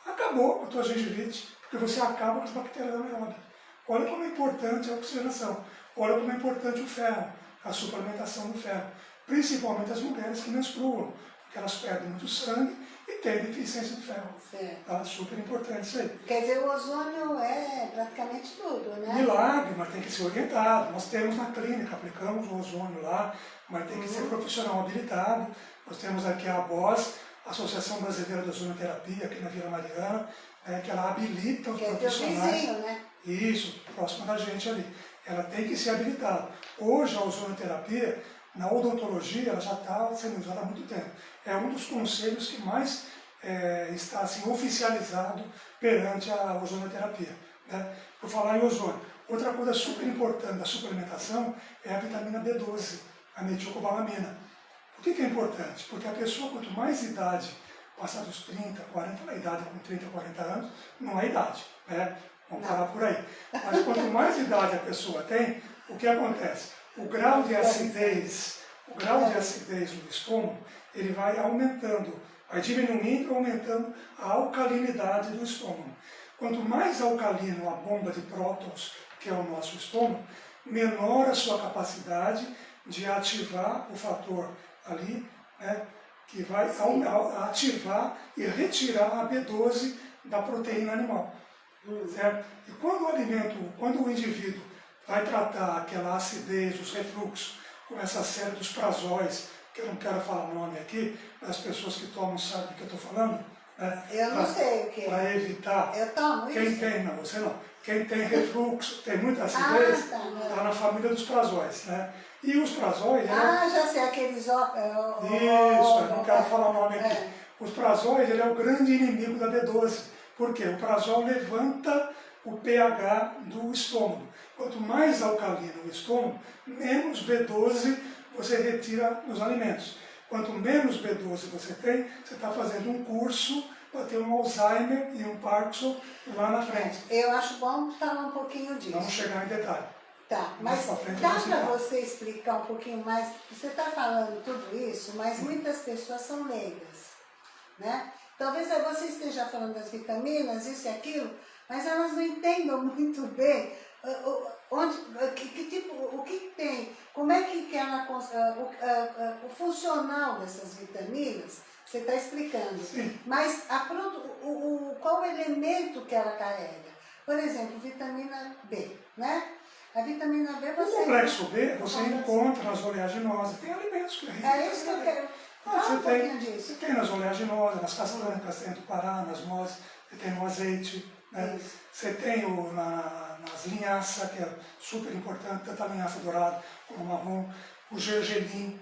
Acabou a tua gengivite, porque você acaba com as bactérias anaeróbicas. Olha como é importante a oxigenação, olha como é importante o ferro, a suplementação do ferro. Principalmente as mulheres que menstruam, porque elas perdem muito sangue e têm deficiência de ferro. Certo. Tá? Super importante isso aí. Quer dizer, o ozônio é praticamente tudo, né? Milagre, mas tem que ser orientado. Nós temos na clínica, aplicamos o ozônio lá, mas tem que uhum. ser profissional habilitado. Nós temos aqui a BOS, Associação Brasileira de Ozonoterapia, aqui na Vila Mariana, é, que ela habilita os que profissionais. É vizinho, né? Isso, próximo da gente ali. Ela tem que ser habilitada. Hoje a ozonoterapia, na odontologia, ela já está sendo usada há muito tempo. É um dos conselhos que mais é, está assim, oficializado perante a ozonoterapia. Né? Por falar em ozônio, outra coisa super importante da suplementação é a vitamina B12, a metilcobalamina. Por que, que é importante? Porque a pessoa, quanto mais idade passar dos 30, 40, a idade com 30, 40 anos, não é idade, né? Vamos parar por aí. Mas quanto mais idade a pessoa tem, o que acontece? O grau de acidez, o grau de acidez no estômago, ele vai aumentando, vai diminuindo e aumentando a alcalinidade do estômago. Quanto mais alcalino a bomba de prótons, que é o nosso estômago, menor a sua capacidade de ativar o fator ali, né, que vai ativar e retirar a B12 da proteína animal. Hum. Certo? E quando o alimento, quando o indivíduo vai tratar aquela acidez, os refluxos, com essa série dos prazóis, que eu não quero falar o nome aqui, mas as pessoas que tomam sabem do que eu estou falando, né? Eu não pra, sei o que. Para evitar. Eu tomo Quem isso. tem, não, você não. Quem tem refluxo, tem muita acidez, está ah, tá, tá na família dos prazóis. Né? E os prazóis... Ah, é... já sei, aqueles... Ó, Isso, eu não quero falar o nome aqui. É. Os prazóis, ele é o grande inimigo da B12. Por quê? O prazol levanta o pH do estômago. Quanto mais alcalino o estômago, menos B12 você retira nos alimentos. Quanto menos B12 você tem, você está fazendo um curso para ter um Alzheimer e um Parkinson lá na frente. Eu acho bom falar um pouquinho disso. Vamos chegar em detalhe. Tá, mas dá para você explicar um pouquinho mais? Você está falando tudo isso, mas muitas pessoas são leigas, né? Talvez você esteja falando das vitaminas, isso e aquilo, mas elas não entendam muito bem onde, uh, que, que tipo, o que tem, como é que ela, o, o funcional dessas vitaminas, você está explicando. Sim. Mas a, o, o, qual o elemento que ela carrega? Por exemplo, vitamina B, né? A vitamina B você... O complexo B você encontra nas oleaginosas. Tem alimentos que É isso que eu quero. Ah, você, um tem, disso. você tem nas oleaginosas, nas caçancas, tem do Pará, nas nozes, você tem no azeite. Né? Você tem o, na, nas linhaças, que é super importante, tanto a linhaça dourada como o marrom. O gergelim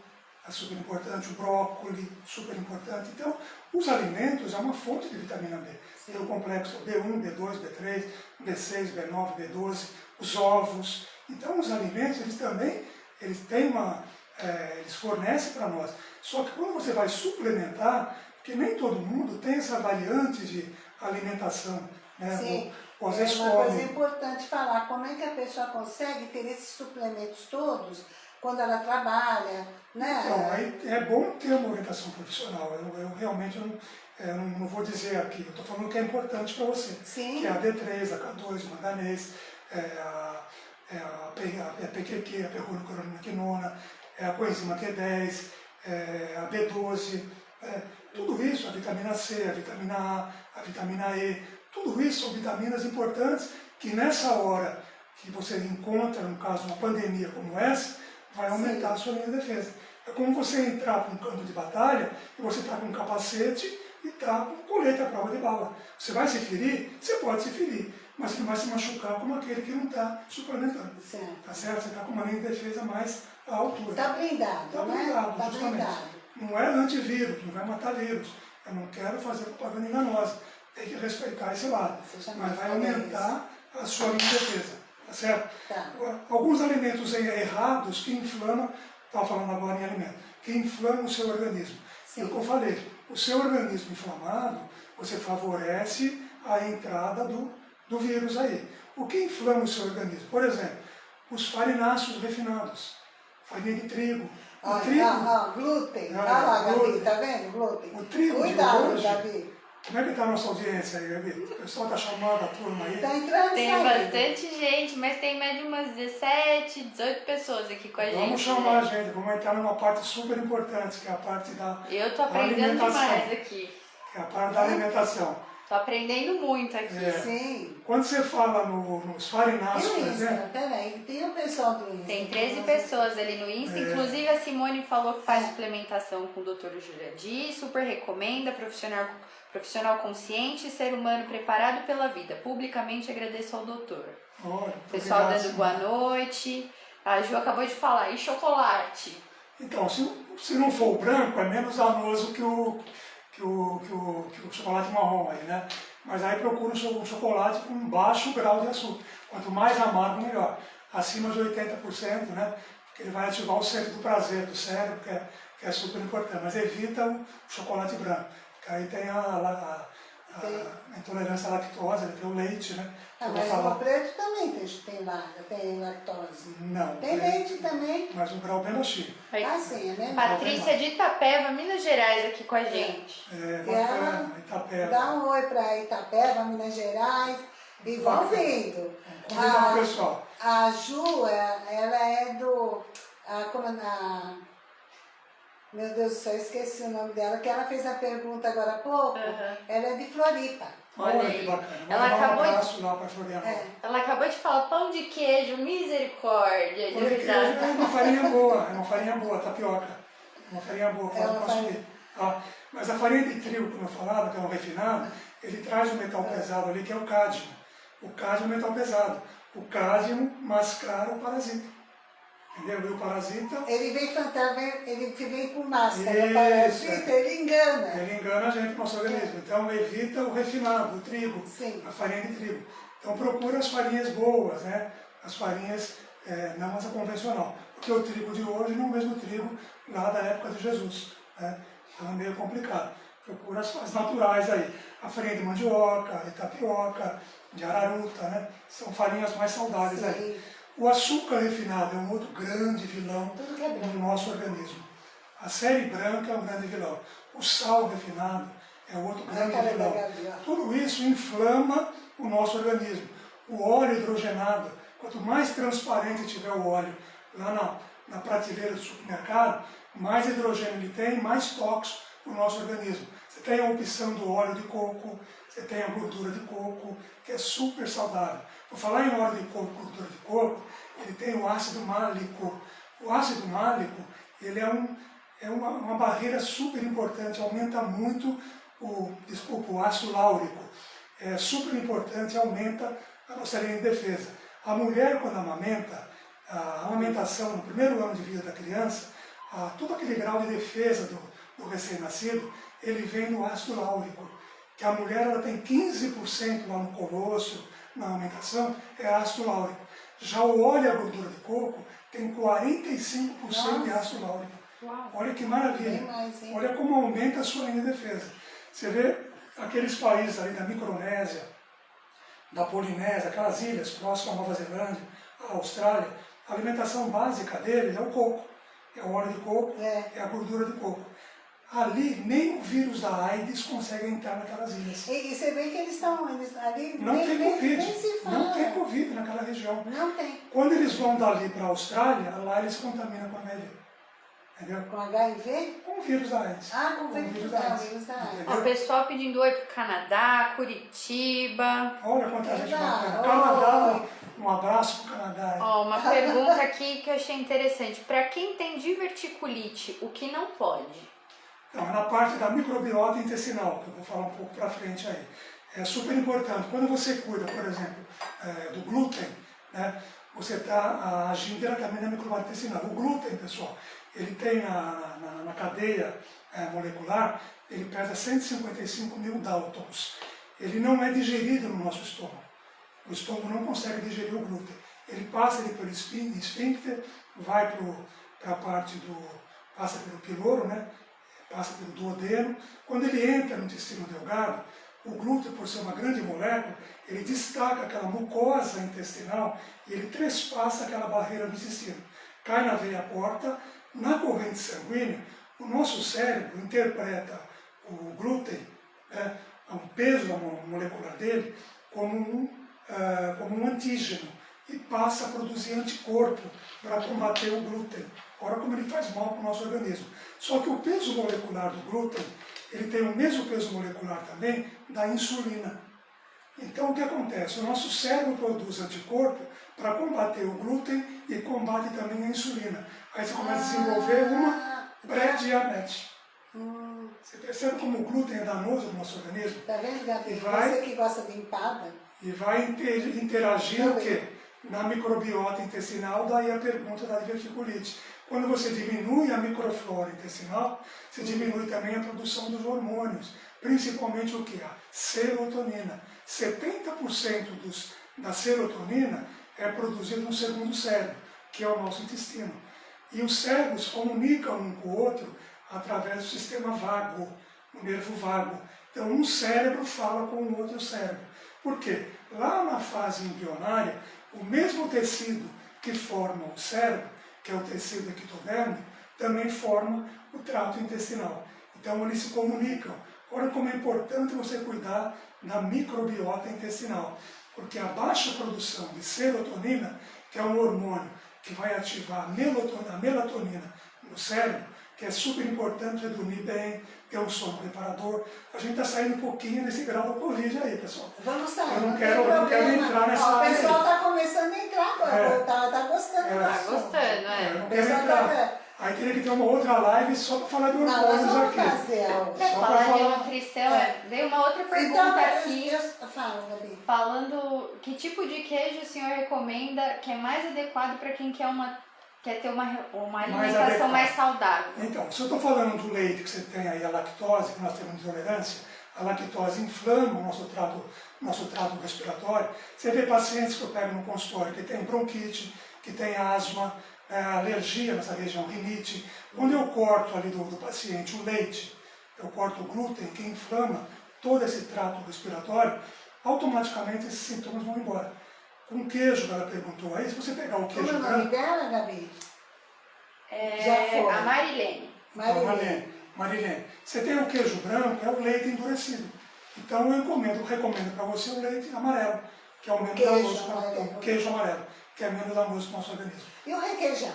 é super importante, o brócolis, super importante. Então, os alimentos é uma fonte de vitamina B. Tem o complexo B1, B2, B3, B6, B9, B12, os ovos. Então, os alimentos, eles também eles têm uma, é, eles fornecem para nós. Só que quando você vai suplementar, porque nem todo mundo tem essa variante de alimentação. Né? Sim. Ou é uma coisa importante falar, como é que a pessoa consegue ter esses suplementos todos quando ela trabalha, né? Então, aí é bom ter uma orientação profissional. Eu, eu realmente não, é, não, vou dizer aqui, eu estou falando que é importante para você. Sim. Que é a D3, a K2, o manganês, é a, é a, a, a PQQ, a percloroquinona, é a coenzima Q10, é a B12, é, tudo isso, a vitamina C, a vitamina A, a vitamina E, tudo isso são vitaminas importantes que nessa hora que você encontra, no caso, uma pandemia como essa, vai aumentar Sim. a sua linha de defesa. É como você entrar para um campo de batalha e você está com um capacete e está com colete à prova de bala. Você vai se ferir? Você pode se ferir, mas você não vai se machucar como aquele que não está suplementando. Certo. Tá certo? Você está com uma linha de defesa mais à altura. Está blindado, Está né? blindado, tá justamente. Blindado. Não é antivírus, não vai matar vírus. Eu não quero fazer propaganda enganosa. Tem que respeitar esse lado. Mas vai aumentar a sua defesa. Tá certo? Tá. Alguns alimentos errados que inflamam, estava falando agora em alimento, que inflamam o seu organismo. Sim. É o que eu falei, o seu organismo inflamado, você favorece a entrada do, do vírus aí. O que inflama o seu organismo? Por exemplo, os farináceos refinados, farinha de trigo. O ah, trigo, ah, ah, glúten. Ah, Olha lá, Gabi, tá vendo? Glúten. O trigo Cuidado, de hoje, Gabi. Como é que está a nossa audiência aí, Gabi? O pessoal está chamando a turma aí? Está entrando Tem saindo. bastante gente, mas tem média umas 17, 18 pessoas aqui com a gente. Vamos chamar a gente, vamos entrar numa parte super importante, que é a parte da Eu tô aprendendo alimentação. demais aqui. Que é a parte da alimentação. Tô aprendendo muito aqui. É. Sim. Quando você fala no, nos farináceos, E por o Insta? exemplo, Peraí, tem o pessoal do Insta. Tem 13 Nossa. pessoas ali no Insta, É. inclusive a Simone falou que faz suplementação com o Dr. Juradi, super recomenda, profissional, profissional consciente, ser humano preparado pela vida. Publicamente agradeço ao doutor. olha, Pessoal obrigado, dando boa noite. A Ju acabou de falar, e chocolate? Então, se, se não for o branco, é menos danoso que o, que o, que o, que o chocolate marrom aí, né? Mas aí procura um cho- chocolate com baixo grau de açúcar. Quanto mais amargo, melhor. Acima de 80%, né? Porque ele vai ativar o centro do prazer do cérebro, que é, que é super importante. Mas evita o chocolate branco. Porque aí tem a, a, a, a intolerância à lactose, tem o leite, né? Ah, mas falar. o preto também tem, tem, lá, tem lactose. Não. Tem leite também. Mas um grau bem baixinho. Aí, Ah, sim, é mesmo? Patrícia de Itapeva, Minas Gerais, aqui com a gente. É, E ela bacana, Itapeva. Dá um oi para Itapeva, Minas Gerais. E vão vindo. Convidar o A, pessoal. a Ju, é- ela é do. A, como, a, meu Deus do céu, esqueci o nome dela, que ela fez a pergunta agora há pouco. Aham. Ela é de Floripa. Olha Olha que bacana. Vou Ela acabou um de- lá para Florianópolis. É. Ela acabou de falar pão de queijo, misericórdia, de Porque risada. é uma farinha boa, é uma farinha boa, tapioca. É uma farinha boa, É uma consumir. farinha. Tá? Mas a farinha de trigo, como eu falava, que é um refinado, ele traz um metal pesado ali, que é o cádmio. O cádmio é um metal pesado. O cádmio mascara o parasita. Entendeu? E o parasita, Ele vem fantasma, ele vem com máscara, Isso, parasita, é. ele engana. ele engana a gente, o nosso organismo. Então evita o refinado, o trigo, Sim. a farinha de trigo. Então procura as farinhas boas, né? As farinhas é, não as convencional. Porque o trigo de hoje não é o mesmo trigo lá da época de Jesus. Né? Então é meio complicado. Procura as, as naturais aí. A farinha de mandioca, de tapioca, de araruta, né? São farinhas mais saudáveis aí. O açúcar refinado é um outro grande vilão que é nosso organismo. A série branca é um grande vilão. O sal refinado é outro A grande da vilão. Tudo isso inflama o nosso organismo. O óleo hidrogenado, quanto mais transparente tiver o óleo lá na, na prateleira do supermercado, mais hidrogênio ele tem, mais tóxico o nosso organismo. Você tem a opção do óleo de coco, você tem a gordura de coco, que é super saudável. Por falar em óleo de coco, gordura de coco, ele tem o ácido málico. O ácido málico, ele é, um, é uma, uma barreira super importante, aumenta muito o, desculpa, o ácido láurico. É super importante, aumenta a nossa linha de defesa. A mulher, quando amamenta, a amamentação no primeiro ano de vida da criança, a, todo aquele grau de defesa do, do recém-nascido, ele vem do ácido láurico. Que a mulher ela tem 15% lá no colosso, na amamentação, é ácido láurico. Já o óleo e a gordura de coco tem 45% de ácido láurico. Uau. Olha que maravilha. Mais? Olha como aumenta a sua linha de defesa. Você vê aqueles países ali da Micronésia, da Polinésia, aquelas ilhas próximas à Nova Zelândia, à Austrália, a alimentação básica deles é o coco. É o óleo de coco, É. é a gordura de coco. Ali, nem o vírus da AIDS consegue entrar naquelas ilhas. E, e você vê que eles estão eles, ali, Não nem, tem nem- Covid. nem se fala. Não tem Covid naquela região. Não tem. Quando eles vão dali para a Austrália, lá eles contaminam com HIV. Entendeu? Com HIV? Com o vírus da AIDS. Ah, com vírus da AIDS, vírus da AIDS. Ó, o pessoal pedindo oi pro Canadá, Curitiba. Olha quanta gente Legal. bacana. Canadá, um abraço pro Canadá. Ó, uma pergunta aqui que eu achei interessante. Para quem tem diverticulite, o que não pode? Então, na parte da microbiota intestinal, que eu vou falar um pouco para frente aí. É super importante. Quando você cuida, por exemplo, é, do glúten, né, você está agindo diretamente na microbiota intestinal. O glúten, pessoal, ele tem na, na, na cadeia é, molecular, ele pesa 155 mil Daltons. Ele não é digerido no nosso estômago. O estômago não consegue digerir o glúten. Ele passa ele pelo esfíncter, vai para a parte do... passa pelo piloro, né? Passa pelo duodeno. Quando ele entra no intestino delgado, o glúten, por ser uma grande molécula, ele destaca aquela mucosa intestinal e ele trespassa aquela barreira do intestino. Cai na veia porta, na corrente sanguínea, o nosso cérebro interpreta o glúten, né, o peso mo- molecular dele, como um, ah, como um antígeno e passa a produzir anticorpo para combater o glúten. Olha como ele faz mal para o nosso organismo. Só que o peso molecular do glúten, ele tem o mesmo peso molecular também da insulina. Então o que acontece? O nosso cérebro produz anticorpo para combater o glúten e combate também a insulina. Aí você começa a desenvolver uma Ah, pré-diabetes. hum, Você percebe como o glúten é danoso no nosso organismo? tá vendo, Gabi? E vai- Você que gosta de empada. E vai inter- interagir o quê? Na microbiota intestinal, daí a pergunta da diverticulite. Quando você diminui a microflora intestinal, você diminui também a produção dos hormônios, principalmente o que? A serotonina. 70% dos, da serotonina é produzida no segundo cérebro, que é o nosso intestino. E os cérebros comunicam um com o outro através do sistema vago, o nervo vago. Então, um cérebro fala com o outro cérebro. Por quê? Lá na fase embrionária, o mesmo tecido que forma o cérebro, que é o tecido ectodérmico, também forma o trato intestinal. Então, eles se comunicam. Olha como é importante você cuidar da microbiota intestinal, porque a baixa produção de serotonina, que é um hormônio que vai ativar a melatonina no cérebro, que é super importante para dormir bem, ter um sono reparador. A gente está saindo um pouquinho desse grau do Covid aí, pessoal. Vamos sair. Eu não tem quero- eu não quero entrar nessa Ó, O pessoal está começando a entrar agora. É. Tá, tá gostando É. do Tá assunto. gostando, é. Eu não quero entrar. tá... Aí teria que ter uma outra live só para falar de Não, nós hormônios vamos aqui. fazer. Só para Falar de falar. nutrição, É. veio uma outra pergunta Então, aqui. eu, eu, fala, Gabi. Falando que tipo de queijo o senhor recomenda que é mais adequado para quem quer, uma, quer ter uma, uma Mais alimentação adequado. mais saudável? Então, se eu estou falando do leite que você tem aí, a lactose, que nós temos intolerância, a lactose inflama o nosso trato, nosso trato respiratório. Você vê pacientes que eu pego no consultório que tem bronquite, que tem asma, é, alergia nessa região, rinite. Quando eu corto ali do, do paciente o leite, eu corto o glúten que inflama todo esse trato respiratório, automaticamente esses sintomas vão embora. Com queijo, que ela perguntou aí, se você pegar o Como é queijo o nome branco, dela, Gabi? É, Já foi. a Marilene. Marilene. Marilene, Marilene, Você tem o queijo branco, é o leite endurecido. Então eu encomendo, recomendo para você o leite amarelo, que é o menos Queijo danoso, amarelo. o queijo amarelo, que é menos danoso para o nosso organismo. E o requeijão?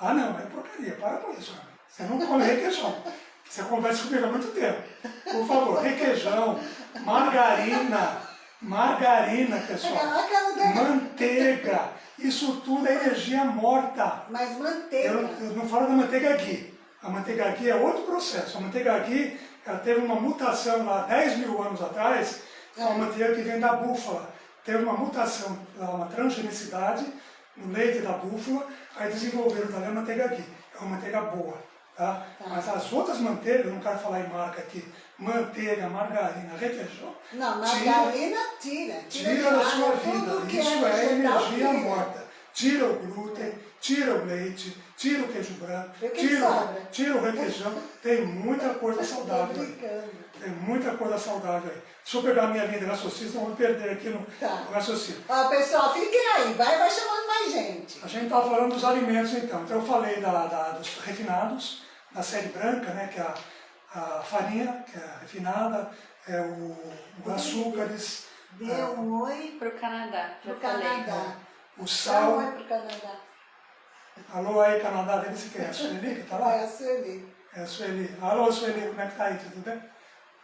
Ah não, é porcaria, para com isso, Ana. Você não come requeijão. Você conversa comigo há muito tempo. Por favor, requeijão, margarina, margarina, pessoal, da- manteiga, isso tudo é energia morta. Mas manteiga. Eu, eu não falo da manteiga ghee. A manteiga ghee é outro processo. A manteiga ghee, ela teve uma mutação lá 10 mil anos atrás, é uma manteiga que vem da búfala. Teve uma mutação, uma transgenicidade no leite da búfala, aí desenvolveram também a manteiga ghee. É uma manteiga boa. Tá? Mas as outras manteigas, eu não quero falar em marca aqui, manteiga, margarina, requeijão, Não, tira- margarina tira. Tira de da sua vida. que Isso é energia tira. morta. Tira o glúten, tira o leite, tira o queijo branco, tira, tira o requeijão. Tem muita coisa saudável aí. Tem muita coisa saudável aí. Deixa eu pegar a minha linha de raciocínio, eu vou perder aqui no, Tá. no raciocínio. Ó, pessoal, fiquem aí. Vai, vai chamando mais gente. A gente estava falando dos alimentos então. Então eu falei da, da- dos refinados, da série branca, né, que é a, a farinha, que é refinada, é o, o açúcares, Dê um oi Pro Canadá, já pro falei. Canadá. o Dá um sal. oi pro Canadá. Alô aí, Canadá, deve ser quem? É a Sueli que está lá? É a Sueli. É a Sueli. Alô, Sueli, como é que tá aí? Tudo bem?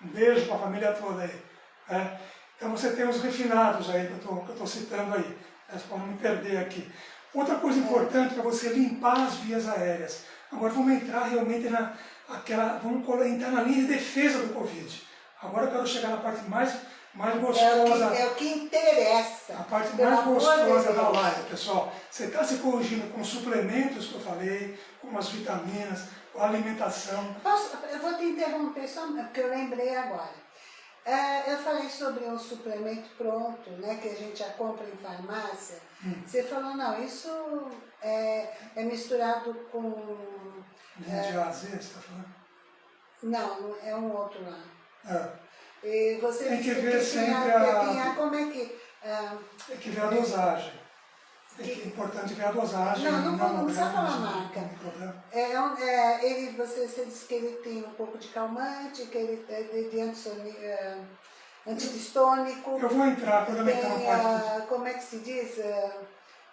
Um beijo para a família toda aí. né? Então você tem os refinados aí que eu estou citando aí. Vocês podem me perder aqui. Outra coisa importante para você limpar as vias aéreas. Agora vamos entrar realmente na aquela, vamos entrar na linha de defesa do Covid. Agora eu quero chegar na parte mais, mais É o, gostosa. que, é o que interessa. A parte mais gostosa da live, pessoal. Você está se corrigindo com suplementos que eu falei, com as vitaminas, com a alimentação. Posso, eu vou te interromper só porque eu lembrei agora. É, eu falei sobre um suplemento pronto, né, que a gente já compra em farmácia. Hum. Você falou, não, isso é, é misturado com... Linha de A a Z, você está falando? Não, é um outro lá. É. E você Tem que ver tinha- sempre que a- como é que... ah, Tem que ver a dosagem. Que, é importante ver a dosagem. Não, não vou- não precisa falar não marca. É, é, ele, você, você disse que ele tem um pouco de calmante, que ele é de, é, antidistônico. Eu vou entrar, quando eu entrar na parte... como é que se diz? É,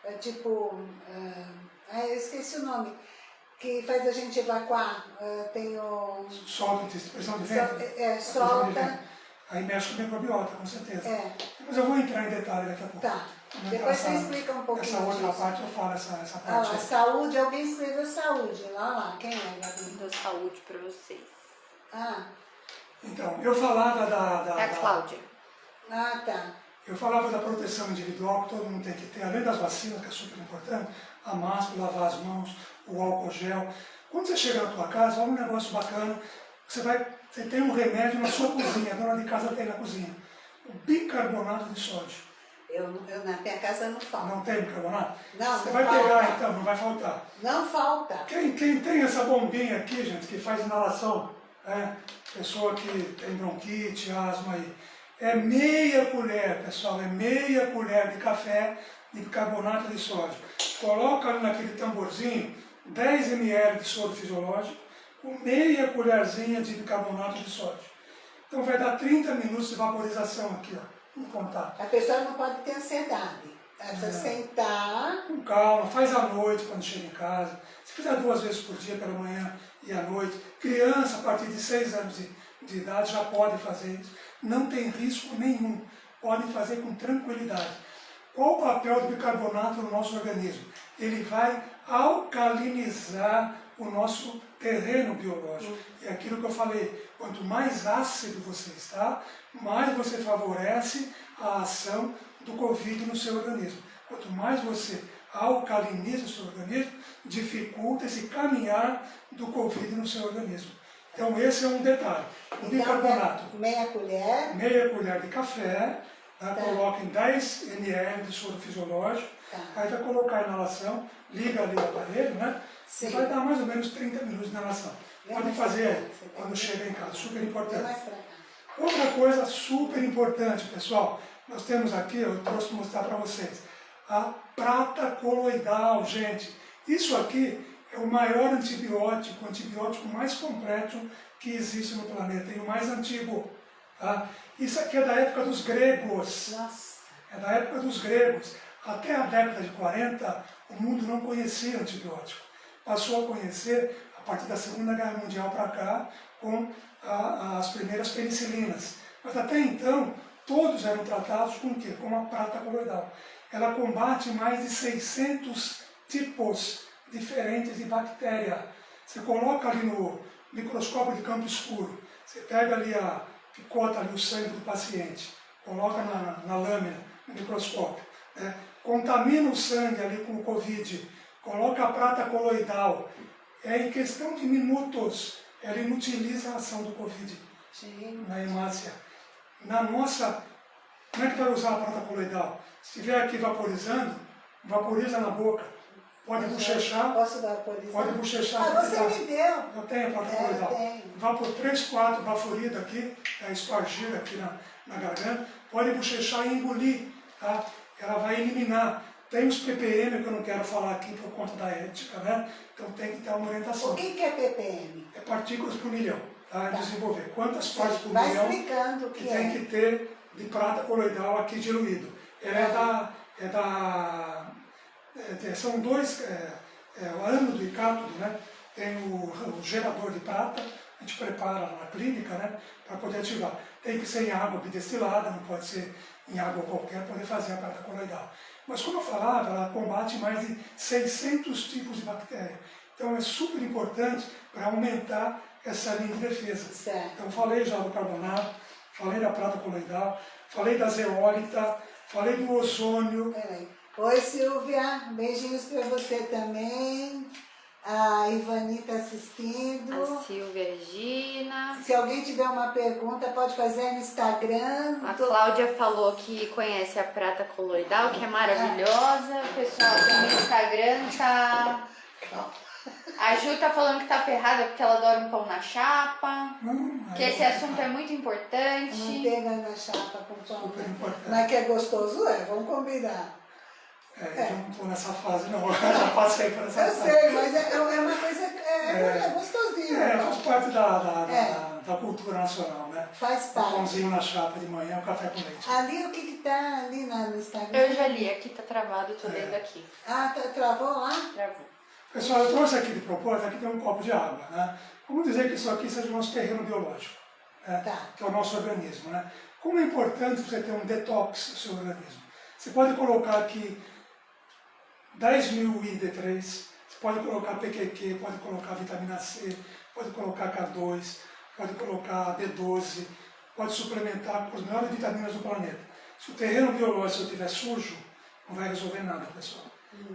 é tipo, ah, ah, eu esqueci o nome, que faz a gente evacuar. Ah, tem o... Solta, pressão de vento. é, solta. Aí mexe com o microbiota, com certeza. É, Mas eu vou entrar em detalhe daqui a pouco. tá. Depois entrar você explica um pouquinho Essa outra disso. parte eu falo, essa, essa Ah parte lá, aí. saúde, alguém escreveu saúde. Lá, lá, quem é, Gabi? Dou saúde pra vocês. Ah, Então, eu falava da... da, É a da- Cláudia. ah, tá. Eu falava da proteção individual que todo mundo tem que ter, além das vacinas, que é super importante, a máscara, lavar as mãos, o álcool gel. Quando você chega na tua casa, olha um negócio bacana, você, vai, você tem um remédio na sua cozinha, a dona de casa tem na cozinha. O bicarbonato de sódio. Eu, eu na minha casa não falta. Não tem bicarbonato? Não, Você não vai falta. pegar então, não vai faltar. Não falta. Quem, quem tem essa bombinha aqui, gente, que faz inalação, né? pessoa que tem bronquite, asma aí, é meia colher, pessoal, é meia colher de café de bicarbonato de sódio. Coloca ali naquele tamborzinho 10 ml de soro fisiológico com meia colherzinha de bicarbonato de sódio. Então vai dar 30 minutos de vaporização aqui, ó, em contato. A pessoa não pode ter ansiedade. Ela precisa Não. sentar. Com calma, faz à noite quando chega em casa. Se fizer duas vezes por dia, pela manhã e à noite. Criança a partir de 6 anos de, de idade já pode fazer isso. Não tem risco nenhum. Pode fazer com tranquilidade. Qual o papel do bicarbonato no nosso organismo? Ele vai alcalinizar o nosso terreno biológico. É aquilo que eu falei, quanto mais ácido você está, mais você favorece a ação do Covid no seu organismo. Quanto mais você alcaliniza o seu organismo, dificulta esse caminhar do Covid no seu organismo. Então esse é um detalhe. O bicarbonato, Então, meia colher. meia colher de café, tá? Tá. coloca em 10 ml de soro fisiológico, Tá. aí vai colocar a inalação, liga ali o aparelho, né? Sim. E vai dar mais ou menos 30 minutos de inalação. Vem Pode fazer quando tem- chega em casa, super importante. Outra coisa super importante, pessoal, nós temos aqui, eu trouxe mostrar para vocês, a prata coloidal, gente. Isso aqui é o maior antibiótico, o antibiótico mais completo que existe no planeta, e o mais antigo. Tá? Isso aqui é da época dos gregos. Nossa. É da época dos gregos. Até a década de 40, o mundo não conhecia antibiótico. Passou a conhecer a partir da Segunda Guerra Mundial para cá, com a, as primeiras penicilinas. Mas até então, todos eram tratados com o quê? Com a prata coloidal. Ela combate mais de 600 tipos diferentes de bactéria. Você coloca ali no microscópio de campo escuro, você pega ali a, picota ali o sangue do paciente, coloca na, na lâmina, no microscópio, né? contamina o sangue ali com o Covid, coloca a prata coloidal, é em questão de minutos, ela inutiliza a ação do Covid Sim. na hemácia. Na nossa, como é que vai usar a prata coloidal? Se estiver aqui vaporizando, vaporiza na boca. Pode bochechar, Posso vaporizar? pode bochechar. Ah, você me deu. Eu tenho a prata É. Vá por 3, 4 baforidas aqui, é, espargida aqui na, na garganta. Pode bochechar e engolir, tá? Ela vai eliminar. Tem os ppm que eu não quero falar aqui por conta da ética, né? Então tem que ter uma orientação. O que que é ppm? É partículas por milhão, tá? Tá. Desenvolver. Quantas partes por Vai milhão explicando o que que tem é. que ter de prata coloidal aqui diluído. Ela é da... É da é, é, são dois, é, é, o ânodo e cátodo, né? Tem o, o gerador de prata, a gente prepara na clínica, né? Para poder ativar. Tem que ser em água bidestilada, não pode ser em água qualquer, poder fazer a prata coloidal. Mas como eu falava, ela combate mais de 600 tipos de bactéria. Então é super importante para aumentar essa linha de defesa. Certo. Então falei já do carbonato, falei da prata coloidal, falei da zeólita, falei do ozônio. Peraí. Oi, Silvia. Beijinhos para você também. A Ivani está assistindo. A Silvia Regina. Se alguém tiver uma pergunta, pode fazer no Instagram. A Tô- Cláudia falou que conhece a prata coloidal, que é maravilhosa. O pessoal do Instagram tá. A Ju tá falando que tá ferrada porque ela adora um pão na chapa. Hum, Que esse assunto é muito importante. Manteiga na chapa com pão. Super importante. É que é gostoso? É, vamos combinar. É, eu não estou nessa fase não, eu já passei por essa Eu fase. sei, mas é, é uma coisa. É, é, É. gostosinho. É, faz parte da, da, da, É. da cultura nacional, né? Faz O parte. pãozinho na chapa de manhã, o café com leite. Ali o que que tá ali na- no Instagram? Eu já li, aqui tá travado, tô É. lendo aqui. Ah, tá, travou lá? Travou. Pessoal, eu trouxe aqui de propósito, aqui tem um copo de água, né? Vamos dizer que isso aqui seja o nosso terreno biológico, né? Tá. que é o nosso organismo, né? Como é importante você ter um detox no seu organismo. Você pode colocar aqui 10 mil ID3, você pode colocar PQQ, pode colocar vitamina C, pode colocar K2, pode colocar B12, pode suplementar com as melhores vitaminas do planeta. Se o terreno biológico estiver sujo, não vai resolver nada, pessoal.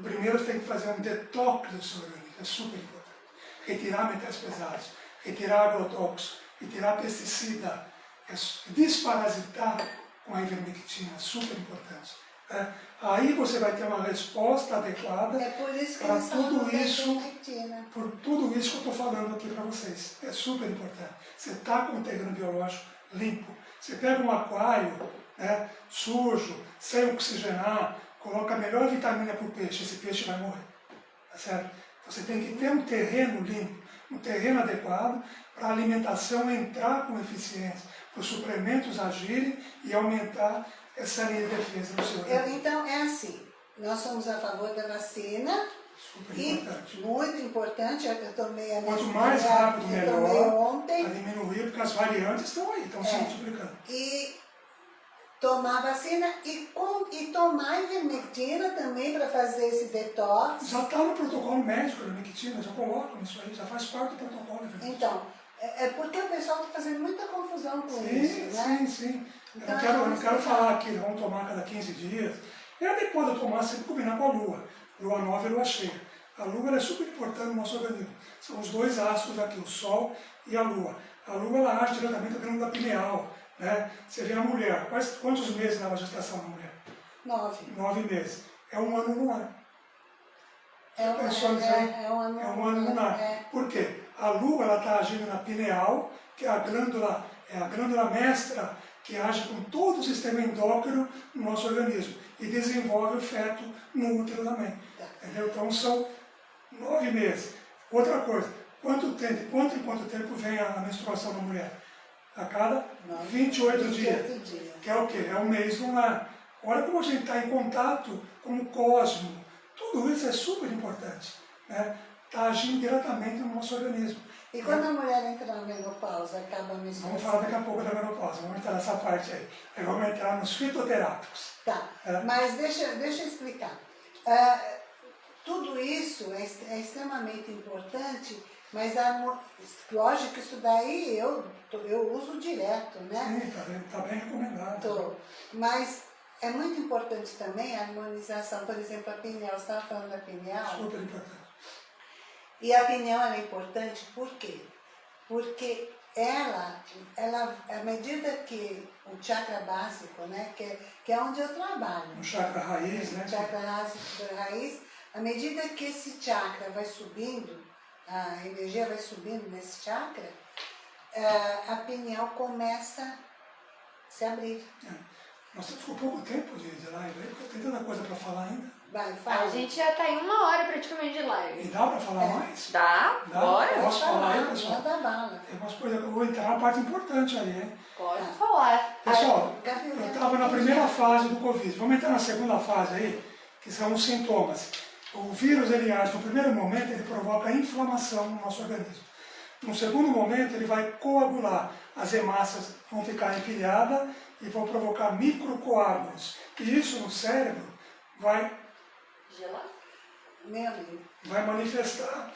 Primeiro você tem que fazer um detox do seu organismo, é super importante. Retirar metais pesados, retirar agrotóxicos, retirar pesticida, é desparasitar com a ivermectina, super importante. Né? Aí você vai ter uma resposta adequada É Para tudo da isso- ivermectina. por tudo isso que eu estou falando aqui para vocês. É super importante. Você está com o terreno biológico limpo. Você pega um aquário né, sujo, sem oxigenar, coloca a melhor vitamina para o peixe, esse peixe vai morrer. Tá certo? Você tem que ter um terreno limpo, um terreno adequado para a alimentação entrar com eficiência, para os suplementos agirem e aumentar essa linha de defesa no seu Eu, então, é assim. Nós somos a favor da vacina. Super E, importante. muito importante, eu tomei a Quanto mais rápido, eu tomei melhor. ontem. Para diminuir, porque as variantes estão aí, estão se É. multiplicando. E tomar vacina e, com, e tomar ivermectina também para fazer esse detox. Já está no protocolo médico da Mectina, já colocam isso aí, já faz parte do protocolo. Então, é, é porque o pessoal está fazendo muita confusão com sim, isso, né? sim, sim. Eu não quero, eu não quero falar que vamos tomar cada 15 dias. É adequado eu tomar sempre combinar com a lua. Lua nova e lua cheia. A lua é super importante no nosso organismo. São os dois astros aqui, o sol e a lua. A lua ela age diretamente na glândula pineal. Né? Você vê a mulher, quais, quantos meses leva a gestação da mulher? Nove. Nove meses. É um ano lunar. É um, é, aí? é, é um ano, É um ano lunar. É. Por quê? A lua está agindo na pineal, que é a glândula, é a glândula mestra que age com todo o sistema endócrino no nosso organismo e desenvolve o feto no útero também. Tá. Entendeu? Então são nove meses. Outra coisa, quanto tempo, quanto em quanto tempo vem a menstruação da mulher? A cada 28, 28 dias, dias. Que é o quê? É o mês lunar. Olha como a gente está em contato com o cosmo. Tudo isso é super importante. Né? Está agindo diretamente no nosso organismo. E quando a mulher entra na menopausa, acaba a menstruação? Vamos falar daqui a pouco da menopausa, vamos entrar nessa parte aí. Aí vamos entrar nos fitoterápicos. Tá, é. mas deixa, deixa eu explicar. Uh, tudo isso é, é, extremamente importante, mas a, lógico que isso daí eu, eu uso direto, né? Sim, está bem, tá bem recomendado. Tô. Mas é muito importante também a harmonização, por exemplo, a pineal, você estava falando da pineal? Super importante. E a opinião é importante por quê? Porque ela, ela, à medida que o chakra básico, né, que, é, que é onde eu trabalho. O chakra raiz, né? O chakra raiz, à medida que esse chakra vai subindo, a energia vai subindo nesse chakra, eh, a pineal começa a se abrir. É. Nós temos pouco tempo de, live porque tem tanta coisa para falar ainda. Vai, fala. A gente já tá em uma hora praticamente de live. E dá para falar é. mais? Dá, dá? bora. Posso falar, falar aí, pessoal? Manda bala. Tem umas coisas eu vou entrar na parte importante aí, hein? Pode ah. falar. Pessoal, eu estava na primeira fase do Covid. Vamos entrar na segunda fase aí, que são os sintomas. O vírus, ele age no primeiro momento, ele provoca inflamação no nosso organismo. No segundo momento, ele vai coagular. As hemácias vão ficar empilhadas e vão provocar microcoágulos. E isso no cérebro vai vai manifestar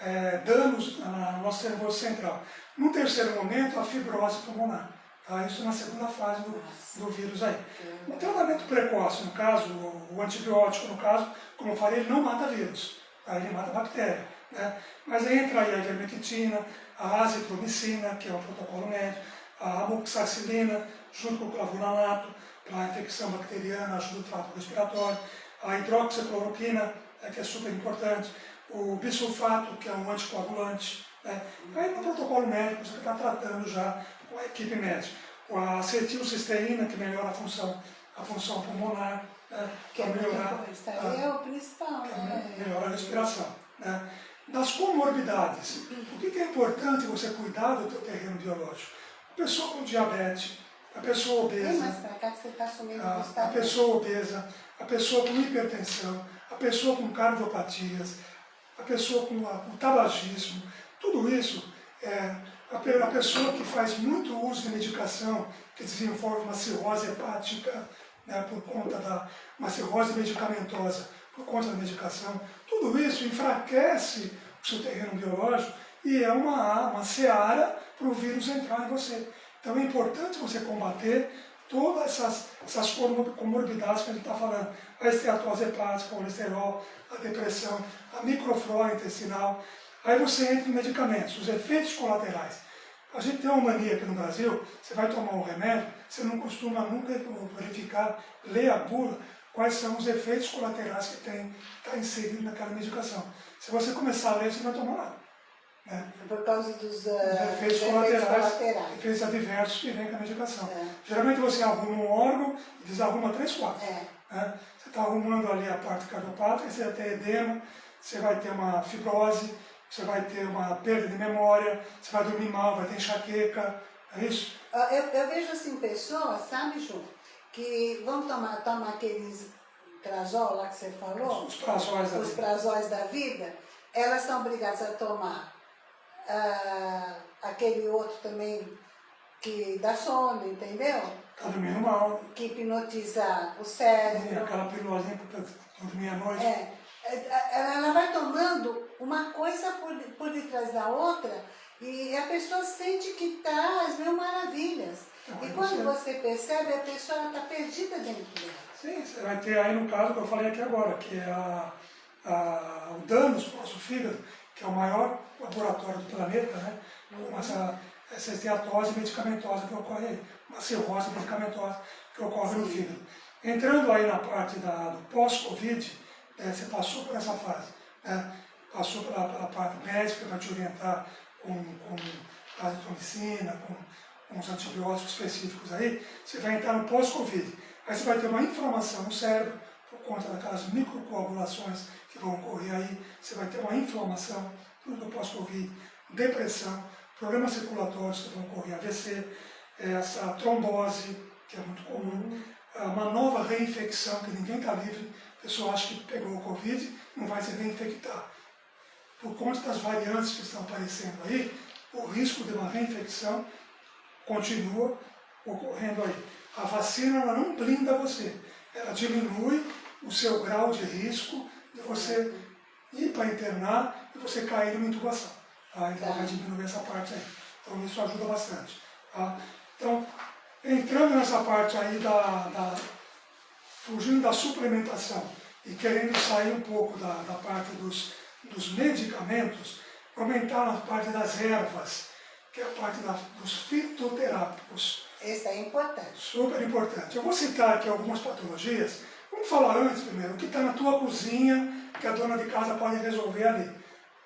é, danos no nosso nervoso central. No terceiro momento, a fibrose pulmonar. Tá? Isso na segunda fase do, do vírus aí. O tratamento precoce, no caso, o, o antibiótico, no caso, como eu falei, ele não mata vírus, tá? ele mata bactéria. Né? Mas aí entra aí a ivermectina, a azitromicina, que é o protocolo médio, a amoxicilina, junto com o clavulanato, para a infecção bacteriana, ajuda o trato respiratório, a hidroxicloroquina, né, que é super importante, o bisulfato, que é um anticoagulante. Né? Aí no protocolo médico você está tratando já com a equipe médica. A acetilcisteína, que melhora a função, a função pulmonar, né? que é melhorar é o principal, né? melhorar a respiração. Né? Das comorbidades, por que, que é importante você cuidar do teu terreno biológico? A pessoa com diabetes, a pessoa obesa, tá a, a pessoa obesa, a pessoa com hipertensão, a pessoa com cardiopatias, a pessoa com, a, com tabagismo, tudo isso, é, a, a, pessoa que faz muito uso de medicação, que desenvolve uma cirrose hepática, né, por conta da uma cirrose medicamentosa, por conta da medicação, tudo isso enfraquece o seu terreno biológico e é uma, uma seara para o vírus entrar em você. Então é importante você combater todas essas, essas comorbidades que a gente está falando. A esteatose hepática, o colesterol, a depressão, a microflora intestinal. Aí você entra em medicamentos, os efeitos colaterais. A gente tem uma mania aqui no Brasil, você vai tomar um remédio, você não costuma nunca verificar, ler a bula, quais são os efeitos colaterais que tem, está inserido naquela medicação. Se você começar a ler, você não vai tomar nada. Né? Por causa dos, uh, efeitos, colaterais, colaterais, efeitos adversos que vem com a medicação. É. Geralmente você arruma um órgão e desarruma três, quatro. É. Né? Você está arrumando ali a parte cardiopática, você vai ter edema, você vai ter uma fibrose, você vai ter uma perda de memória, você vai dormir mal, vai ter enxaqueca, é isso? Ah, eu, eu vejo assim pessoas, sabe, Ju, que vão tomar, tomar aqueles trazol lá que você falou, os prazóis da, os prazóis da vida, elas são obrigadas a tomar ah, aquele outro também que dá sono, entendeu? Tá mal. Que hipnotiza o cérebro. E aquela pílulazinha para dormir à noite. É. é ela vai tomando uma coisa por, por detrás da outra e a pessoa sente que está às mil maravilhas. Então, e quando você... você percebe, a pessoa está perdida dentro dela. Sim, você vai ter aí no caso que eu falei aqui agora, que é a, a, o danos para o nosso fígado, que é o maior laboratório do planeta, né? com essa, essa esteatose medicamentosa que ocorre aí, uma cirrose medicamentosa que ocorre no fígado. Entrando aí na parte da, do pós-Covid, né, você passou por essa fase, né? passou pela, pela parte médica para te orientar com, com azitromicina, com, com os antibióticos específicos aí, você vai entrar no pós-Covid. Aí você vai ter uma inflamação no cérebro, por conta daquelas microcoagulações que vão ocorrer aí, você vai ter uma inflamação do pós-Covid, depressão, problemas circulatórios que vão ocorrer, AVC, essa trombose, que é muito comum, uma nova reinfecção, que ninguém está livre, a pessoa acha que pegou o Covid, não vai se reinfectar. Por conta das variantes que estão aparecendo aí, o risco de uma reinfecção continua ocorrendo aí. A vacina ela não blinda você, ela diminui o seu grau de risco de você ir para internar e você cair numa intubação. Tá? Então vai diminuir essa parte aí. Então isso ajuda bastante. Tá? Então, entrando nessa parte aí da, da, fugindo da suplementação e querendo sair um pouco da, da parte dos, dos medicamentos, aumentar na parte das ervas, que é a parte da, dos fitoterápicos. Esse é importante. Super importante. Eu vou citar aqui algumas patologias. Vamos falar antes primeiro, o que está na tua cozinha, que a dona de casa pode resolver ali.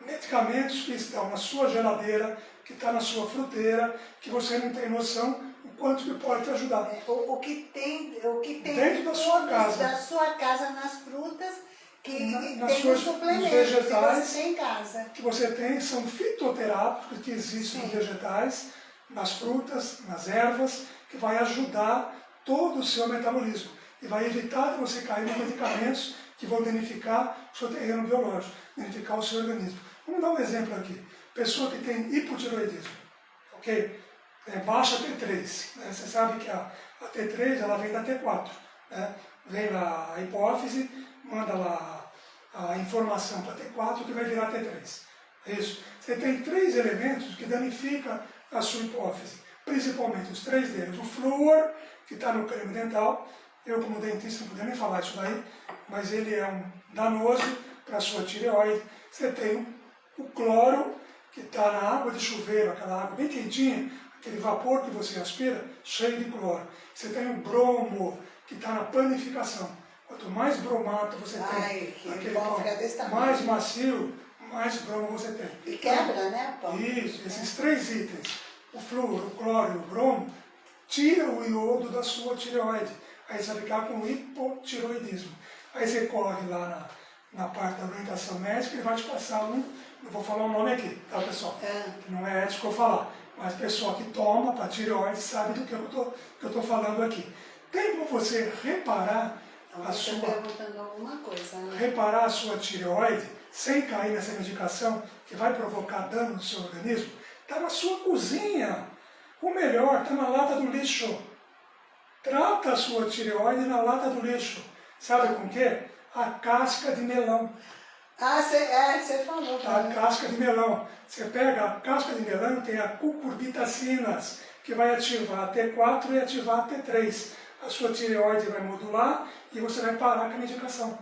Medicamentos que estão na sua geladeira, que está na sua fruteira, que você não tem noção o quanto que pode te ajudar. O, o, que tem, o que tem dentro da sua casa, da sua casa nas frutas que na, nas tem suas, suplementos vegetais, que você tem em casa. Que você tem, são fitoterápicos que existem Sim. nos vegetais, nas frutas, nas ervas, que vai ajudar todo o seu metabolismo e vai evitar de você cair em medicamentos que vão danificar o seu terreno biológico, danificar o seu organismo. Vamos dar um exemplo aqui. Pessoa que tem hipotiroidismo, ok? É, baixa T3. Né? Você sabe que a, a, T3 ela vem da T4. Né? Vem da hipófise, manda lá a informação para T4 que vai virar T3. É isso. Você tem três elementos que danificam a sua hipófise. Principalmente os três deles. O flúor, que está no creme dental. Eu, como dentista, não poderia nem falar isso daí, mas ele é um danoso para a sua tireoide. Você tem o cloro, que está na água de chuveiro, aquela água bem quentinha, aquele vapor que você aspira, cheio de cloro. Você tem o bromo, que está na panificação. Quanto mais bromato você Ai, tem, aquele pão mais macio, mais bromo você tem. E quebra, né, pão? Isso, esses três itens, o flúor, o cloro e o bromo, tira o iodo da sua tireoide. Aí você vai ficar com hipotiroidismo. Aí você corre lá na, na parte da orientação médica e vai te passar um, eu vou falar o nome aqui, tá pessoal? É. Não é ético eu falar, mas o pessoal que toma para tireoide sabe do que eu estou falando aqui. Tem como você reparar a sua, coisa, né? reparar a sua tireoide sem cair nessa medicação que vai provocar dano no seu organismo? Está na sua cozinha. O melhor, está na lata do lixo. Trata a sua tireoide na lata do lixo. Sabe com o quê? A casca de melão. Ah, você é, falou. A casca de melão. Você pega a casca de melão tem a cucurbitacinas, que vai ativar a T4 e ativar a T3. A sua tireoide vai modular e você vai parar com a medicação.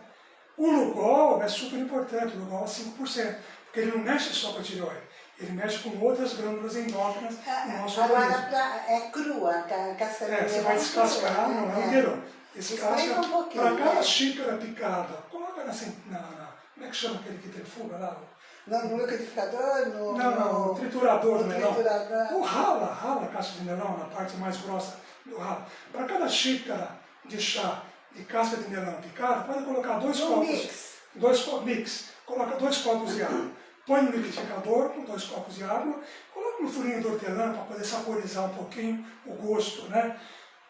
O Lugol é super importante, o Lugol é 5%, porque ele não mexe só com a tireoide, ele mexe com outras glândulas endócrinas no é, nosso Agora organismo. Pra, é crua, a casca de é, Você vai descascar, não é um gueirão. Descasca um para cada né? xícara picada, coloca na, na, na, como é que chama aquele que tem fuga lá? No, no liquidificador? No, não, não, no triturador no do melão. Triturador. O rala, rala a casca de melão na parte mais grossa do ralo. Para cada xícara de chá de casca de melão picada, pode colocar dois um copos. Mix. Dois copos, mix. Coloca dois copos de água. Põe no liquidificador com dois copos de água. Coloca no furinho de hortelã para poder saborizar um pouquinho o gosto, né?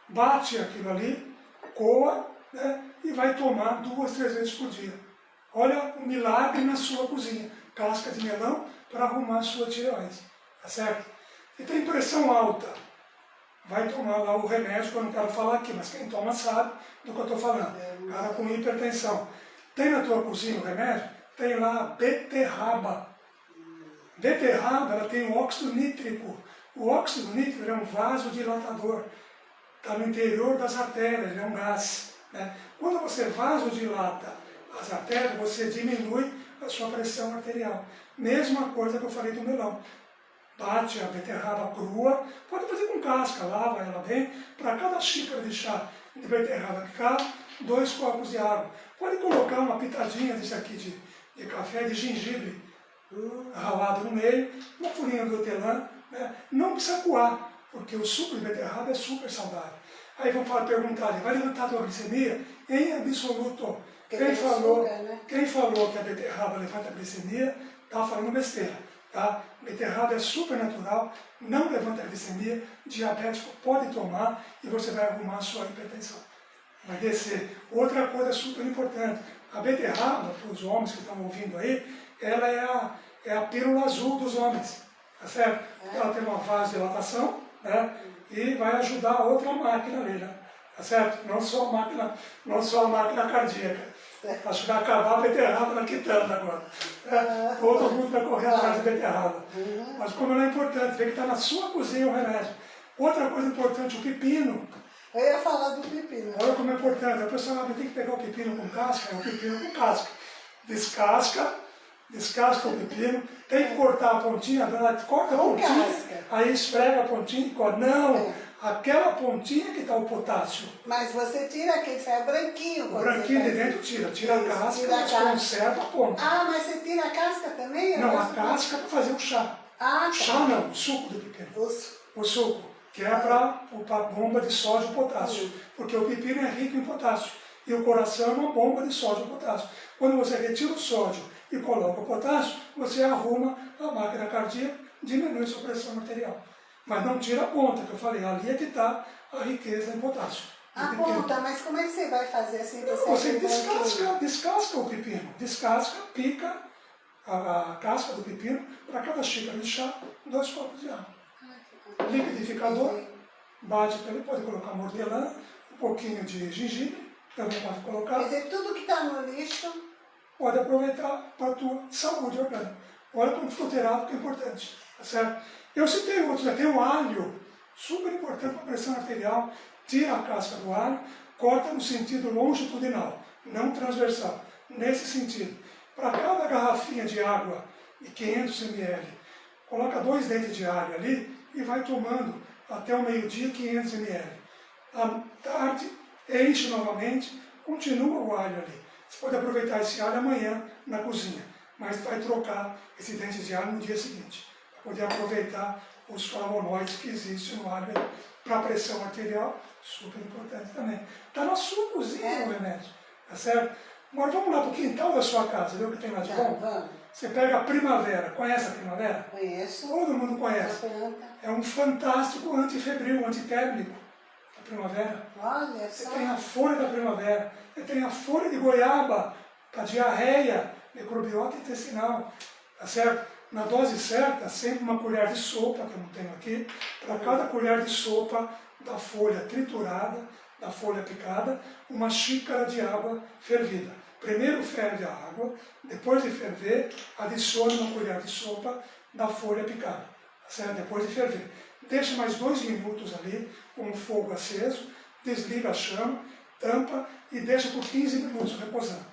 Bate aquilo ali, coa, né? E vai tomar duas, três vezes por dia. Olha o milagre na sua cozinha. Casca de melão para arrumar a sua tireoide. Tá certo? E tem pressão alta. Vai tomar lá o remédio que eu não quero falar aqui, mas quem toma sabe do que eu estou falando. Cara com hipertensão. Tem na tua cozinha o remédio? Tem lá a beterraba. Beterraba ela tem o óxido nítrico. O óxido nítrico é um vasodilatador. Está no interior das artérias, é um gás. Né? Quando você vasodilata as artérias, você diminui a sua pressão arterial. Mesma coisa que eu falei do melão. Bate a beterraba crua, pode fazer com casca, lava ela bem. Para cada xícara de chá de beterraba picada, dois copos de água. Pode colocar uma pitadinha desse aqui de, de café, de gengibre, ralado no meio, uma folhinha de hortelã. Né? Não precisa coar, porque o suco de beterraba é super saudável. Aí vão falar, perguntar, vai levantar a tua glicemia? Em absoluto. Quem falou, açúcar, né? quem falou que a beterraba levanta a glicemia, está falando besteira. Tá? Beterraba é super natural, não levanta a glicemia, diabético pode tomar e você vai arrumar a sua hipertensão. Vai descer. Outra coisa super importante, a beterraba, para os homens que estão ouvindo aí, ela é a, é a pílula azul dos homens, tá certo? Ela tem uma vasodilatação, né? E vai ajudar a outra máquina ali, né? Tá certo? Não só a máquina, não só a máquina cardíaca. Acho que vai acabar a beterraba na quitanda agora. É, todo mundo vai correr atrás de beterraba. Mas como ela é importante, vê que está na sua cozinha o remédio. Outra coisa importante, o pepino. Eu ia falar do pepino. Olha como é importante. A pessoa ah, tem que pegar o pepino com casca, é o pepino com casca. Descasca, descasca o pepino, tem que cortar a pontinha, corta a pontinha, aí esfrega a pontinha e corta. Não, aquela pontinha que está o potássio. Mas você tira aquele que é branquinho. O branquinho de dentro tira, tira a Isso, casca, tira a mas casca. conserva a ponta. Ah, mas você tira a casca também? Eu Não, a casca para fazer o chá. Ah, tá. Chá não, o suco do pepino. Os- O suco, que é para a bomba de sódio e potássio. Porque o pepino é rico em potássio. E o coração é uma bomba de sódio e potássio. Quando você retira o sódio e coloca o potássio, você arruma a máquina cardíaca, diminui sua pressão arterial. Mas não tira a ponta, que eu falei, ali é que está a riqueza em potássio. A ponta, mas como é que você vai fazer assim? Não, você descasca, descasca o pepino. Descasca, pica a, a casca do pepino, para cada xícara de chá, dois copos de água. Liquidificador, bate para ele, pode colocar hortelã, um pouquinho de gengibre, também pode Quer colocar. dizer, tudo que está no lixo, Pode aproveitar para a tua saúde orgânica. Olha como fitoterápico é importante, tá certo? Eu citei outros, né? tem o alho, super importante para a pressão arterial, tira a casca do alho, corta no sentido longitudinal, não transversal, nesse sentido. Para cada garrafinha de água de 500 ml, coloca dois dentes de alho ali e vai tomando até o meio-dia 500 ml. À tarde, enche novamente, continua o alho ali. Você pode aproveitar esse alho amanhã na cozinha, mas vai trocar esse dente de alho no dia seguinte, para poder aproveitar os flavonoides que existem no alho para a pressão arterial, super importante também. Está na sua cozinha É. o remédio, tá certo? Agora vamos lá para o quintal da sua casa, ver o que tem lá de tá, bom? vamos. Você pega a primavera, conhece a primavera? Conheço. Todo mundo conhece. É um fantástico antifebril, antitérmico, a primavera. Olha Você só. tem a folha da primavera, você tem a folha de goiaba para diarreia, microbiota intestinal, tá certo? Na dose certa, sempre uma colher de sopa, que eu não tenho aqui, para cada colher de sopa da folha triturada, da folha picada, uma xícara de água fervida. Primeiro ferve a água, depois de ferver, adicione uma colher de sopa da folha picada, tá certo? Depois de ferver. Deixa mais dois minutos ali, com o fogo aceso, desliga a chama, tampa e deixa por 15 minutos reposando.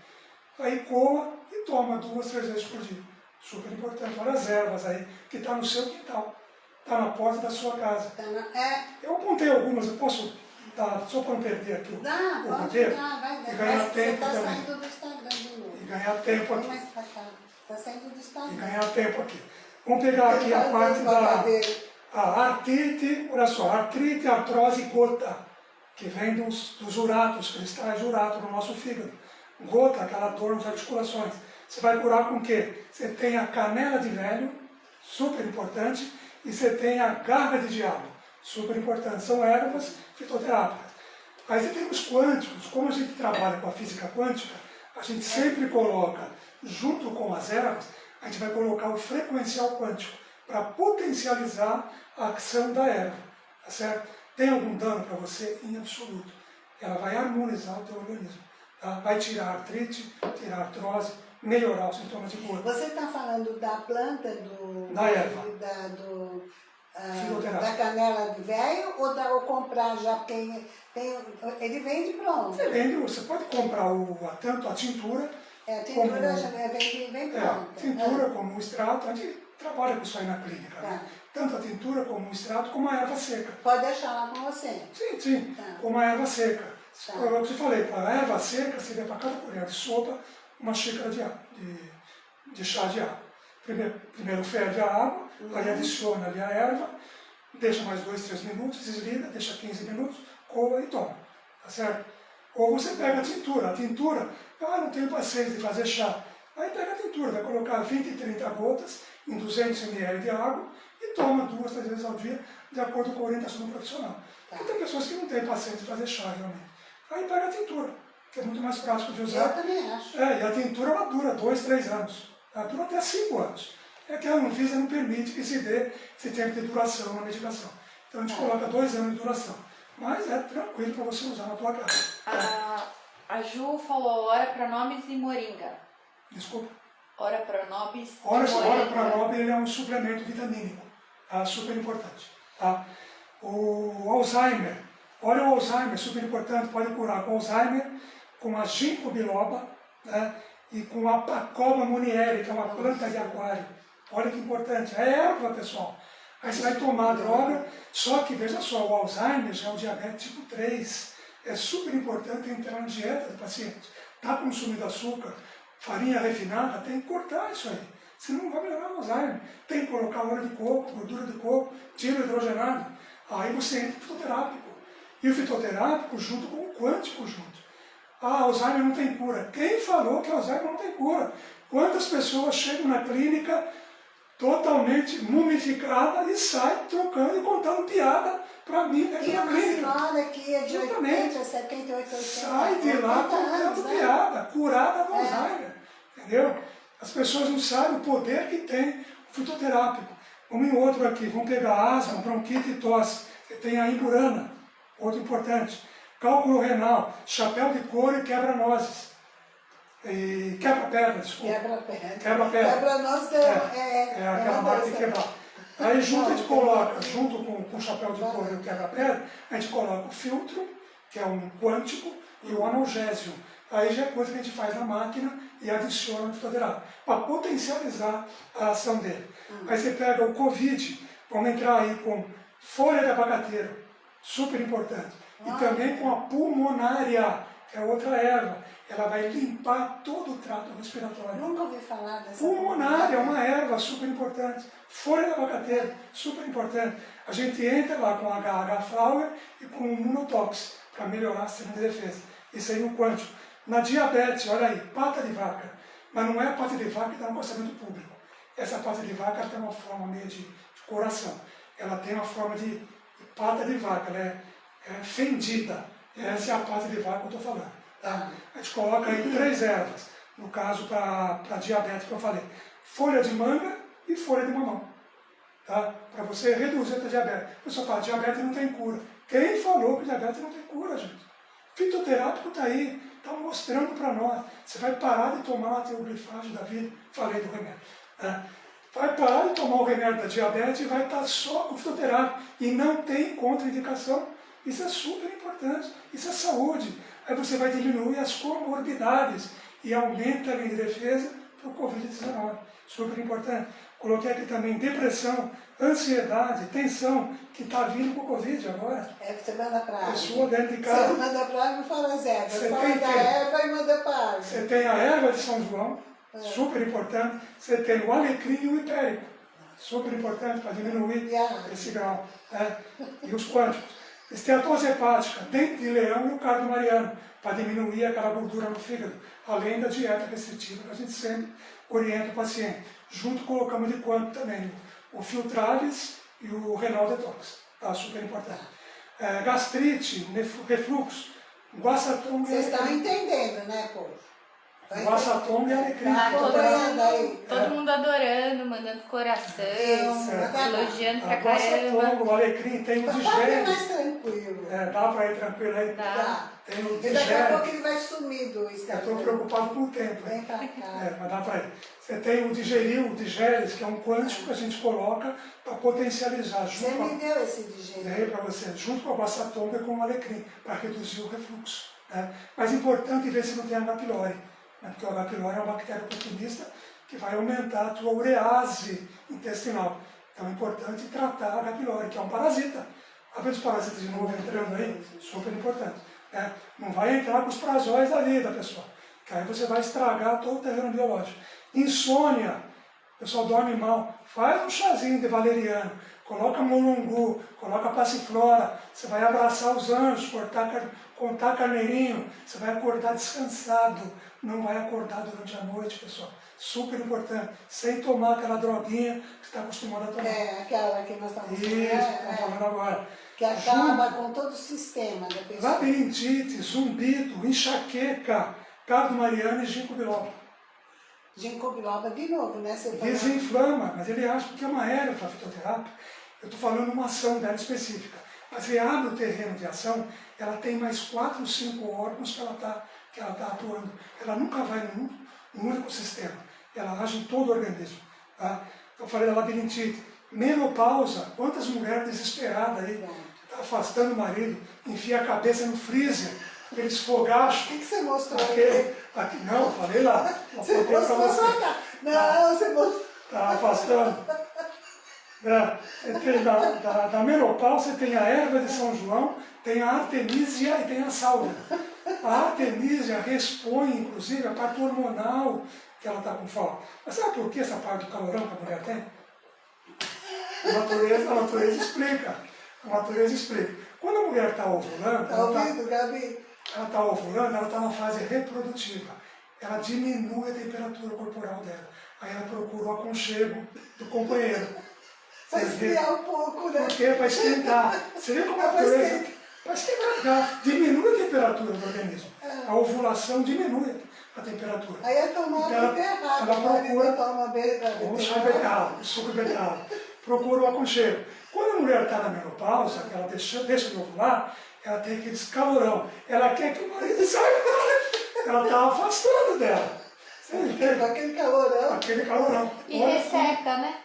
Aí coa e toma duas, três vezes por dia. Super importante. Olha as ervas aí, que está no seu quintal. Está na porta da sua casa. Tá É, Eu apontei algumas, eu posso dar, só para não perder aqui o, dá, o roteiro, vai e ganhar tempo está também. saindo do Instagram de novo. E ganhar tempo aqui. E ganhar tempo aqui. Vamos pegar aqui a parte da... A artrite, olha só, artrite, artrose gota, que vem dos, dos uratos, cristais de urato no nosso fígado. Gota, aquela dor nas articulações. Você vai curar com o quê? Você tem a canela de velho, super importante, e você tem a garra de diabo, super importante. São ervas fitoterápicas. Aí você tem os quânticos, como a gente trabalha com a física quântica, a gente sempre coloca, junto com as ervas, a gente vai colocar o frequencial quântico para potencializar a ação da erva, tá certo? Tem algum dano para você? Em absoluto. Ela vai harmonizar o teu organismo, tá? Vai tirar artrite, tirar artrose, melhorar os sintomas de dor. Você está falando da planta do. Da erva. Da, do, ah, da canela de velho ou, da, ou comprar já? Porque tem, ele vende pronto. Você vende, você pode comprar o, a- tanto a tintura, É, a tintura Como- já vem, vem é, pronta. tintura como o extrato, a gente trabalha com isso aí na clínica, Tá. né? Tanto a tintura como o extrato, como a erva seca. Pode deixar lá com você. Sim, sim, Tá. como a erva seca. Tá. Eu, eu te falei, para a erva seca seria para cada colher de sopa uma xícara de, de, de chá de água. Primeiro, primeiro ferve a água, Uhum. aí adiciona ali a erva, deixa mais dois, três minutos, desliga, deixa 15 minutos, coa e toma. Tá certo? Ou você pega a tintura. A tintura, ah, não tenho paciência de fazer chá. Aí pega a tintura. vai colocar 20, 30 gotas em 200 ml de água e toma duas, três vezes ao dia, de acordo com a orientação do profissional. Tá. Porque tem pessoas que não têm paciência de fazer chá, realmente. Aí pega a tintura, que é muito mais prático de usar. Eu também acho. É, e a tintura ela dura dois, três anos. Ela dura até cinco anos. É que a Anvisa não permite que se dê esse tempo de duração na medicação. Então a gente É. coloca dois anos de duração. Mas é tranquilo para você usar na tua casa. A, a Ju falou ora pronobis e moringa. Desculpa. Ora pronobis e Ora, ora moringa. Pranob ele é um suplemento vitamínico, tá? super importante. Tá? O Alzheimer, olha o Alzheimer, super importante, pode curar com Alzheimer, com a ginkgo biloba né? E com a pacoba munieri, que é uma planta de aquário. Olha que importante, é erva, pessoal. Aí você vai tomar a droga, só que, veja só, o Alzheimer já é o diabetes tipo 3. É super importante entrar na dieta do paciente. Está consumindo açúcar, farinha refinada, tem que cortar isso aí. Senão não vai melhorar o Alzheimer. Tem que colocar óleo de coco, gordura de coco, tiro hidrogenado. Aí você entra no fitoterápico. E o fitoterápico junto com o quântico junto. Ah, Alzheimer não tem cura. Quem falou que Alzheimer não tem cura? Quantas pessoas chegam na clínica totalmente mumificada e saem trocando e contando piada para mim dentro Tem da uma clínica. que é de Justamente. 80, 78, 80. Sai de lá 80 anos, contando né? piada, curada do É. Alzheimer. Entendeu? As pessoas não sabem o poder que tem o fitoterápico. Vamos em outro aqui, vamos pegar asma, bronquite e tosse. Você tem a imburana, outro importante. Cálculo renal, chapéu de couro e quebra-nozes. E quebra-perna, desculpa. Quebra-perna. Quebra-perna. Quebra-nós é, é, É aquela uma marca de quebrar. Aí junto a gente coloca, junto com, com o chapéu de couro e o quebra-pedra, a gente coloca o filtro, que é um quântico, e o analgésio. Aí já é coisa que a gente faz na máquina e adiciona no fitoterápico, para potencializar a ação dele. Aí você pega o Covid, vamos entrar aí com folha de abacateiro, super importante. E também com a pulmonária, que é outra erva. Ela vai limpar todo o trato respiratório. Nunca ouvi falar dessa. Pulmonária é uma erva super importante. Folha de abacateiro, super importante. A gente entra lá com HH Flower e com o Munotox para melhorar a sistema de defesa. Isso aí é o quântico. Na diabetes, olha aí, pata de vaca. Mas não é a pata de vaca que dá um acostamento público. Essa pata de vaca tem uma forma meio de, de coração. Ela tem uma forma de, de pata de vaca, ela é, fendida. Essa é a pata de vaca que eu estou falando. Tá? A gente coloca aí três ervas, no caso para diabetes que eu falei. Folha de manga e folha de mamão. Tá? Para você reduzir a diabetes. O pessoal fala, diabetes não tem cura. Quem falou que diabetes não tem cura, gente? Fitoterápico está aí, está mostrando para nós. Você vai parar de tomar a teoglifagem da vida. Falei do remédio. Né? Vai parar de tomar o remédio da diabetes e vai estar só com fitoterápico. E não tem contraindicação. Isso é super importante. Isso é saúde. Aí você vai diminuir as comorbidades e aumenta a linha de defesa para o Covid-19. Super importante. Coloquei aqui também depressão, ansiedade, tensão, que está vindo com o Covid agora. É que você manda pra água. Pessoa dentro de Você casa. manda pra água e fala as ervas. Você Fala tem da que- erva e manda pra água. Você tem a erva de São João, É. super importante. Você tem o alecrim e o hipérico, super importante para diminuir a- esse grau. né? E os quânticos. Esteatose hepática, dente de leão e o cardo mariano, para diminuir aquela gordura no fígado, além da dieta restritiva que a gente sempre orienta o paciente. Junto colocamos de quanto também o filtralis e o renal detox, tá? super importante. É, gastrite, refluxo, e Vocês estão entendendo, né, povo? Tá Guaçatonga e alecrim. Tá Então, acompanhando aí. Todo mundo adorando, mandando coração, Isso, é. elogiando pra A caramba. o alecrim, tem o Tá bem digere. mais tranquilo. É, dá para ir tranquilo aí. Dá. Tá. Tem o E daqui a pouco ele vai sumir do Eu estou Instagram. preocupado com o tempo. Vem hein? pra É, cá. mas dá para ir. Você tem o digeril, o digeres, que é um quântico que a gente coloca para potencializar Você junto com me a, deu esse digerido. Dei para você, junto com a guaçatonga e com o alecrim, para reduzir o refluxo. Né? Mas é importante ver se não tem pylori, né? porque o H. pylori é uma bactéria oportunista que vai aumentar a tua urease intestinal. Então é importante tratar H. pylori, que é um parasita. Abre os parasitas de novo entrando aí, super importante. né? Não vai entrar com os prazóis da vida, pessoal, que aí você vai estragar todo o terreno biológico. Insônia, o pessoal dorme mal, faz um chazinho de valeriano, coloca mulungu, coloca passiflora, você vai abraçar os anjos, cortar, contar carneirinho, você vai acordar descansado, não vai acordar durante a noite, pessoal. Super importante, sem tomar aquela droguinha que você está acostumado a tomar. É, aquela que nós estamos Isso, é, estamos é, falando agora. que acaba com todo o sistema da pessoa. Labirintite, zumbido, enxaqueca, cardo mariano e ginkgo biloba. Ginkgo biloba de novo, né? Você falou. Desinflama, mas ele acha que é uma erva a fitoterapia. Eu estou falando uma ação dela específica. Mas ele abre o terreno de ação, ela tem mais quatro ou cinco órgãos que ela está que ela tá atuando. Ela nunca vai num, num único sistema. Ela age em todo o organismo. Tá? Eu falei da labirintite. Menopausa, quantas mulheres desesperadas aí, tá afastando o marido, enfia a cabeça no freezer, aqueles O fogachos, que, que você mostrou aqui? aqui, não, falei lá, Você mostrou você. Não, você mostrou. Está afastando. É, você tem da, da, da menopausa, tem a erva de São João, tem a artemisia e tem a sálvia. A artemisia respõe, inclusive, a parte hormonal que ela está com falta. Mas sabe por que essa parte do calorão que a mulher tem? A natureza, a natureza explica. A natureza explica. Quando a mulher está ovulando, Tá ela está ouvindo, Gabi? ela está ovulando, ela está na fase reprodutiva. Ela diminui a temperatura corporal dela. Aí ela procura o aconchego do companheiro. Vai Você vê? esfriar um pouco, né? Por quê? Para esquentar. Você vê como a É pra natureza... esquentar. Para esquentar, diminui a temperatura do organismo. É. A ovulação diminui a temperatura. Aí é tomar Então, errado. ela procura- toma bebida. Ou chá beterraba, suco beterraba. Procura o aconchego. Quando a mulher está na menopausa, ela deixa, deixa de ovular, ela tem aquele calorão. Ela quer que o marido saia dela. Ela está afastando dela. Você entende? aquele calorão. Aquele calorão. E resseca, né?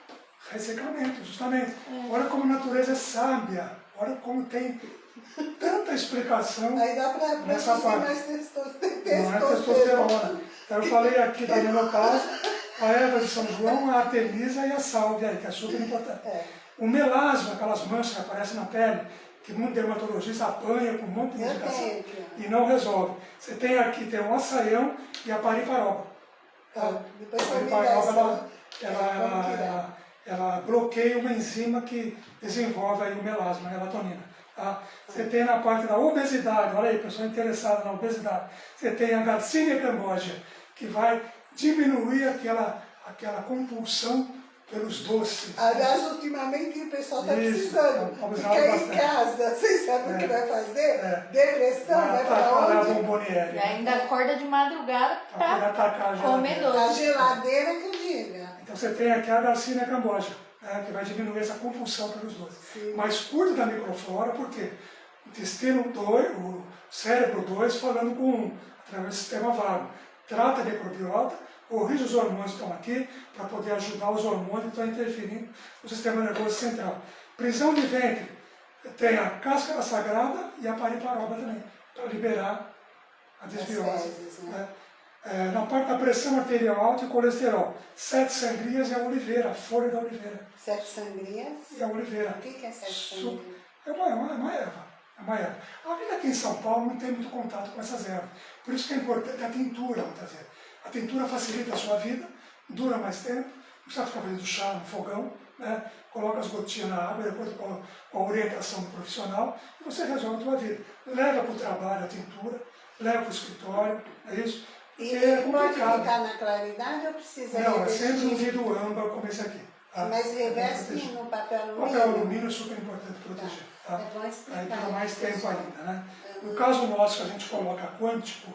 Ressecamento, justamente. Olha como a natureza é sábia. Olha como tem tanta explicação. Aí dá pra Nessa parte. mais testosterona. Não é testosterona. Então eu falei aqui da menopausa, a erva de São João, a artemisa e a sálvia, aí, que é super importante. É. O melasma, aquelas manchas que aparecem na pele, que muito dermatologista apanha com um monte de Eu tenho ó. e não resolve. Você tem aqui, tem o açaião e a pariparoba. Tá, depois A pariparoba, ela, ela, é, ela, ela, ela bloqueia uma enzima que desenvolve aí o melasma, a melatonina. Tá? Você tem na parte da obesidade, olha aí, pessoa interessada na obesidade, você tem a Garcinia cambogia, que vai diminuir aquela, aquela compulsão pelos doces. Aliás, ultimamente o pessoal está precisando. tá precisando Ficar em casa, vocês sabem o que É. vai fazer? É. Depressão, vai vai para atacar a onde? bomboniere. E ainda acorda de madrugada Para comer geladeira. A doce. geladeira que diga. Então você tem aqui a Garcinia cambogia, né, que vai diminuir essa compulsão pelos doces. Sim. Mas cuida da microflora, porque o intestino 2, o cérebro 2, falando com, através do sistema vago. Trata a microbiota, corrige os hormônios que estão aqui, para poder ajudar os hormônios que estão interferindo no sistema nervoso central. Prisão de ventre, tem a cáscara sagrada e a pariparoba também, para liberar a desbiose. fezes, né? É, na parte da pressão arterial alta e colesterol, sete sangrias e a oliveira, a folha da oliveira. Sete sangrias. E a oliveira. O que é sete sangrias? É uma, é uma, é uma erva. É uma erva. A vida aqui em São Paulo não tem muito contato com essas ervas. Por isso que é importante a tintura, muitas vezes. A tintura facilita a sua vida, dura mais tempo, não precisa ficar fazendo chá no fogão, né? coloca as gotinhas na água, de acordo com a, com a orientação do profissional, e você resolve a sua vida. Leva para o trabalho a tintura, leva para o escritório, é isso? E é pode ficar na claridade ou precisa Não, é revestir? sempre um vidro âmbar como esse aqui. tá? Mas reveste Proteger. no papel alumínio? Papel alumínio é super importante proteger. Tá. Tá? É bom explicar Aí dura isso, mais tempo pessoal. ainda. Né? No caso nosso, que a gente coloca quântico,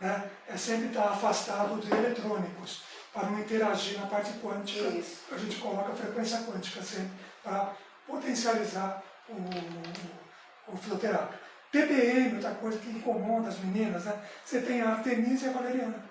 né, é sempre estar afastado de eletrônicos, para não interagir na parte quântica. Isso. A gente coloca a frequência quântica sempre, para potencializar o, o, o. TPM, outra coisa que incomoda as meninas, né? Você tem a Artemisia e a Valeriana.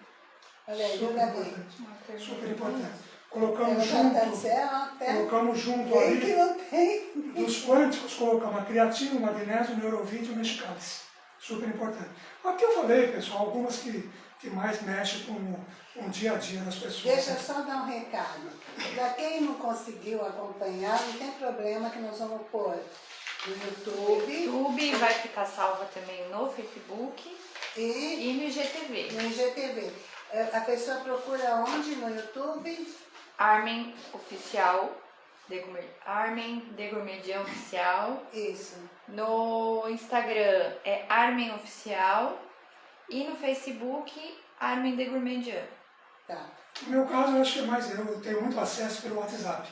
Olha aí, Super importante. Super importante. Colocamos está junto, até colocamos junto bem que ali, não tem. dos quânticos, colocamos a creatina, o magnésio, o neurovite e o mexicalis. Super importante. Aqui eu falei, pessoal, algumas que, que mais mexem com, o- com o dia a dia das pessoas. Deixa eu só dar um recado. Para quem não conseguiu acompanhar, não tem problema que nós vamos pôr no YouTube YouTube, vai ficar salva também no Facebook e e no IGTV. no IGTV. Eh, A pessoa procura onde no YouTube? Armen Oficial Degourmet- Armen Degourmedian Oficial. Isso. No Instagram é Armen Oficial. E no Facebook, Armen Degourmedian. Tá. No meu caso, eu acho que é mais eu, eu tenho muito acesso pelo WhatsApp.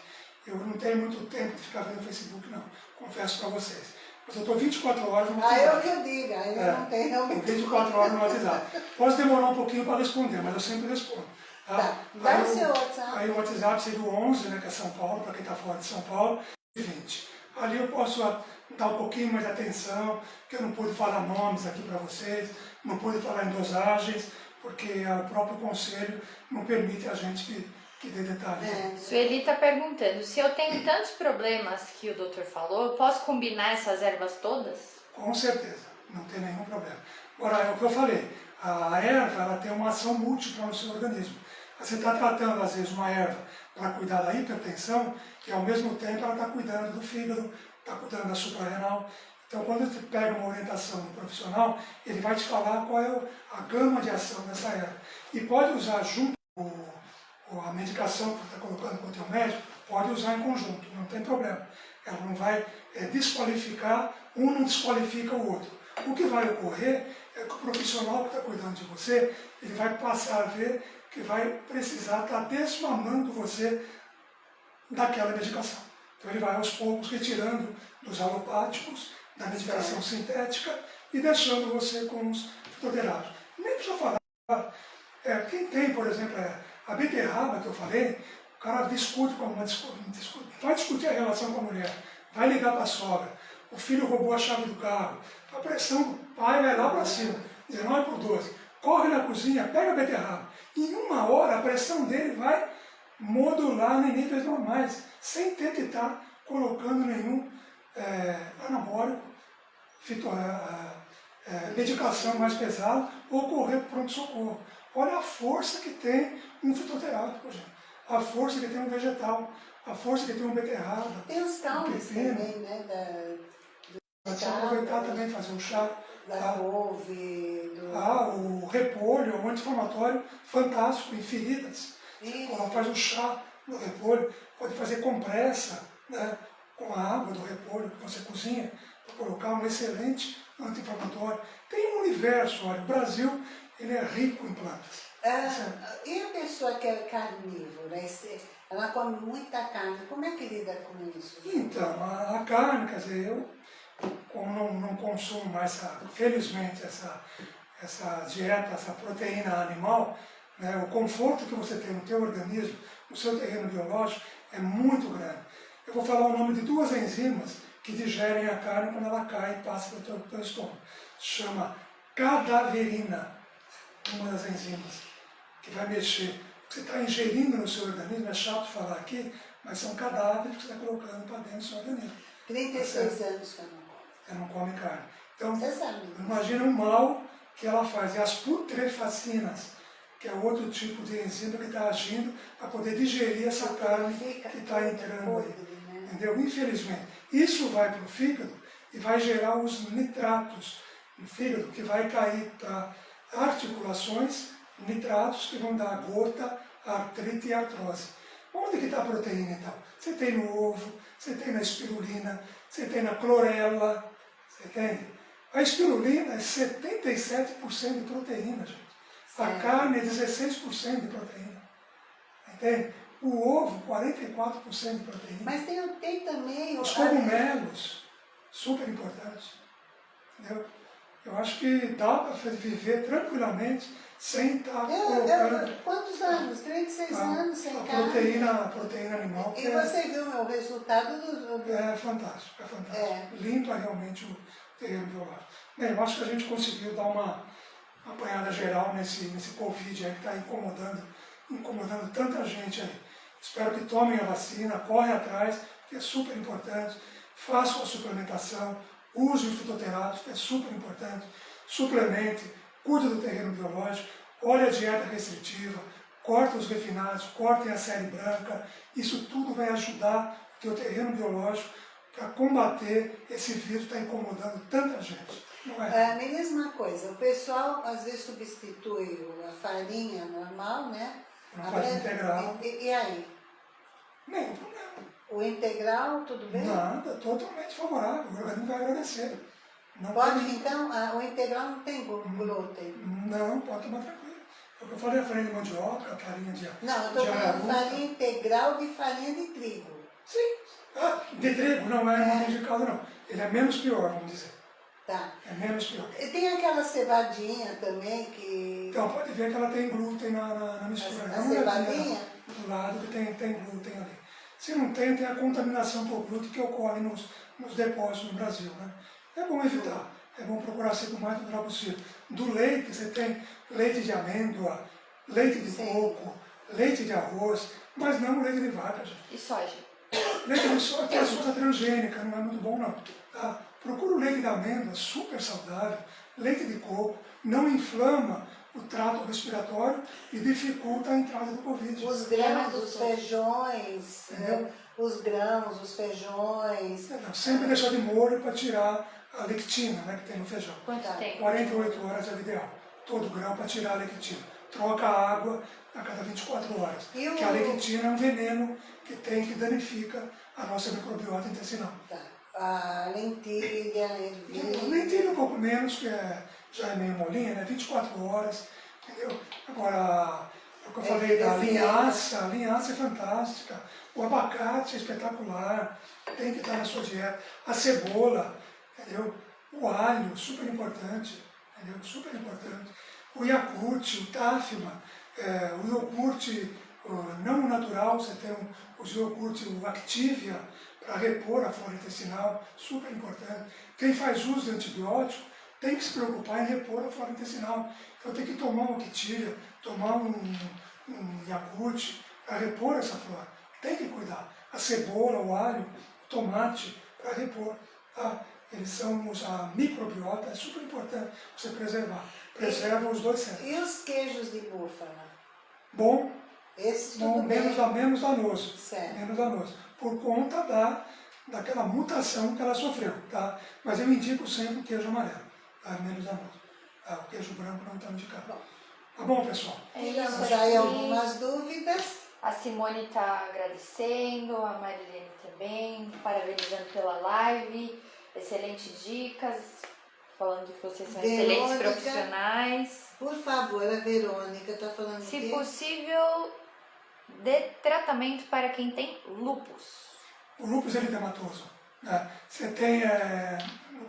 Eu não tenho muito tempo de ficar vendo o Facebook, não. Confesso para vocês. Mas eu estou 24 horas no Ah, eu WhatsApp. que eu digo, aí É. não tem realmente. 24 horas no WhatsApp. Posso demorar um pouquinho para responder, mas eu sempre respondo. Tá? Tá. Dá Aí o seu WhatsApp. Aí o WhatsApp seria o 11, né, que é São Paulo, para quem está fora de São Paulo, e 20. Ali eu posso dar um pouquinho mais de atenção, que eu não pude falar nomes aqui para vocês, não pude falar em dosagens, porque o próprio conselho não permite a gente que, que dê detalhes. É. Sueli está perguntando, se eu tenho tantos problemas que o doutor falou, eu posso combinar essas ervas todas? Com certeza, não tem nenhum problema. Agora, é o que eu falei, a erva ela tem uma ação múltipla no seu organismo. Você está tratando, às vezes, uma erva para cuidar da hipertensão e, ao mesmo tempo, ela está cuidando do fígado, está cuidando da suprarrenal. Então, quando você pega uma orientação do profissional, ele vai te falar qual é a gama de ação dessa erva. E pode usar junto com o- a medicação que você está colocando com o teu médico, pode usar em conjunto, não tem problema. Ela não vai eh, desqualificar, um não desqualifica o outro. O que vai ocorrer é que o profissional que está cuidando de você, ele vai passar a ver que vai precisar estar desmamando você daquela medicação. Então ele vai aos poucos retirando dos alopáticos, da medicação sintética e deixando você com os fitoterápicos. Nem precisa falar. É, quem tem, por exemplo, é, a beterraba que eu falei, o cara discute com uma discu- discute, vai discutir a relação com a mulher, vai ligar para a sogra, o filho roubou a chave do carro, a pressão do pai vai lá para cima, 19 por 12, corre na cozinha, pega a beterraba, em uma hora a pressão dele vai modular em níveis normais, sem ter que estar colocando nenhum é, anabólico, fito, é, é, medicação mais pesada ou correr para pronto-socorro. Olha a força que tem um fitoterápico, gente. A força que tem um vegetal, a força que tem um beterraba. Tem os pepino. também, né? Da, Pode aproveitar também e fazer um chá. da tá? couve, do... Ah, o repolho um anti-inflamatório fantástico em feridas. Faz um chá do repolho, pode fazer compressa né, com a água do repolho que você cozinha, para colocar um excelente anti-inflamatório. Tem um universo, olha, o Brasil ele é rico em plantas. Ah, e a pessoa que é carnívora, esse- ela come muita carne, como é que lida com isso? Então, a, a carne, quer dizer, eu como não, não consumo mais, essa, felizmente, essa, essa dieta, essa proteína animal, né, o conforto que você tem no teu organismo, no seu terreno biológico, é muito grande. Eu vou falar o nome de duas enzimas que digerem a carne quando ela cai e passa pelo teu, teu estômago. Chama cadaverina, uma das enzimas, que vai mexer. O que você está ingerindo no seu organismo, é chato falar aqui, mas são cadáveres que você está colocando para dentro do seu organismo. 36 anos que eu não como. Você não come carne. Então, Você sabe. imagina o mal que ela faz. E as putrefacinas, que é outro tipo de enzima que está agindo para poder digerir essa carne que está entrando aí. né? Entendeu? Infelizmente. Isso vai para o fígado e vai gerar os nitratos no fígado, que vai cair para articulações, nitratos que vão dar gota, artrite e artrose. Onde que está a proteína então? Você tem no ovo, você tem na espirulina, você tem na clorela, você entende? A espirulina é 77% de proteína, gente. A Certo. carne é 16% de proteína. Entende? O ovo, 44% de proteína. Mas tem, tem também... o- Os cogumelos, super importantes. Entendeu? Eu acho que dá para viver tranquilamente sem estar Eu, colocando eu, quantos anos? 36 a, anos sem a carne. proteína, a proteína animal, E é, você viu o resultado do... do- é fantástico, é fantástico. É. Limpa realmente o terreno biológico. Bem, eu acho que a gente conseguiu dar uma apanhada geral nesse, nesse Covid aí que está incomodando, incomodando tanta gente aí. Espero que tomem a vacina, corre atrás, que é super importante. Façam a suplementação, use o fitoterápico, que é super importante. Suplemente, cuide do terreno biológico, olhe a dieta restritiva, corta os refinados, cortem a série branca. Isso tudo vai ajudar o teu terreno biológico para combater esse vírus que está incomodando tanta gente. Não é? Ah, me diz uma coisa, o pessoal às vezes substitui a farinha normal, né? Uma A farinha integral. E, e aí? Nenhum problema. O integral, tudo bem? Nada, totalmente favorável. O organismo vai agradecer. Não Pode, tem- então, a- o integral não tem glúten. Não, pode tomar tranquilo. É o que eu falei, a farinha de mandioca, a farinha de Não, eu estou falando farinha integral de farinha de trigo. Sim. Ah, de trigo, não é, tem de caldo, não. Ele é menos pior, vamos dizer. Tá. É menos pior. E tem aquela cevadinha também que... Então, pode ver que ela tem glúten na, na, na mistura. A- a olhadinha cevadinha? Do lado que tem, tem glúten ali. Se não tem, tem a contaminação por glúten que ocorre nos, nos depósitos no Brasil. Né? É bom evitar. É bom procurar ser o mais natural possível. Do leite, você tem leite de amêndoa, leite de Sim. coco, leite de arroz, mas não leite de vaca, gente. E soja? Leite de soja tem açúcar transgênica, não é muito bom não. Tá? Procura o leite de amêndoa, super saudável, leite de coco, não inflama o trato respiratório e dificulta a entrada do Covid. Os É grãos, os feijões, né? os grãos, os feijões. Não, sempre deixar de molho para tirar a lectina né, que tem no feijão. Quanto tempo? 48 horas é o ideal. Todo grão para tirar a lectina. Troca a água a cada 24 horas. E o- Porque a lectina é um veneno que tem que danifica a nossa microbiota intestinal. Tá. A lentilha, ervilha. Tem um pouco menos, que é, já é meio molinha, né? 24 horas, entendeu? Agora, o que eu É, falei da é linhaça, a linhaça é fantástica, o abacate é espetacular, tem que estar na sua dieta, a cebola, entendeu? O alho, super importante, entendeu? Super importante. O Yakult, o Tafma, é, o iogurte não natural, você tem um, os iogurte, o Activia, para repor a flora intestinal, super importante. Quem faz uso de antibiótico tem que se preocupar em repor a flora intestinal. Então tem que tomar um Activia, tomar um, um Yakult para repor essa flora. Tem que cuidar. A cebola, o alho, o tomate para repor. Tá? Eles são os- a microbiota, é super importante você preservar. Preserva os dois centros. E os queijos de búfala? Bom, Esses bom bem. menos, da- menos danoso. Certo. Menos danoso. Por conta da, daquela mutação que ela sofreu. Tá? Mas eu indico sempre o queijo amarelo. Tá? Menos danoso. Tá? O queijo branco não está indicado. Tá bom, pessoal? É Tiramos isso aí algumas dúvidas. A Simone está agradecendo, a Marilene também, parabenizando pela live, excelentes dicas, falando que vocês são excelentes Verônica. profissionais. Por favor, a Verônica está falando Se que possível, dê tratamento para quem tem lupus. O lúpus eritematoso. Né? Você tem, é,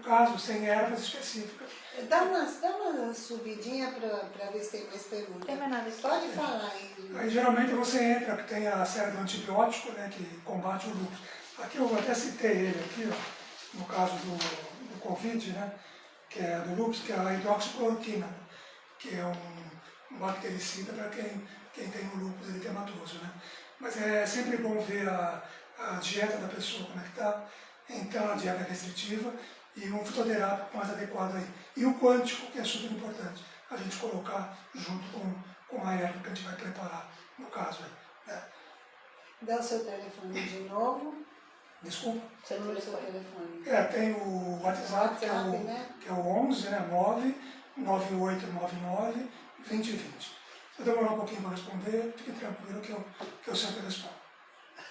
caso, sem ervas específicas. Dá uma, dá uma subidinha para ver se tem mais perguntas. tem mais nada. Pode falar aí. Aí geralmente você entra, que tem a série do antibiótico, né, que combate o lúpus. Aqui eu até citei ele aqui, ó, no caso do, do Covid, né, que é do lúpus, que é a hidroxicloroquina, né, que é um, um bactericida para quem, quem tem o lúpus eritematoso. Né. Mas é sempre bom ver a, a dieta da pessoa, como é que está, entrar na dieta restritiva e um fitoterápico mais adequado aí. E o quântico, que é super importante, a gente colocar junto com, com a erva que a gente vai preparar, no caso aí. Né? Dá o seu telefone de novo. Desculpa. Número do seu telefone. É, tem o WhatsApp, que é o, né? que é o 11, né, 9 9899 2020. Se eu demorar um pouquinho para responder, fique tranquilo que eu, que eu sempre respondo.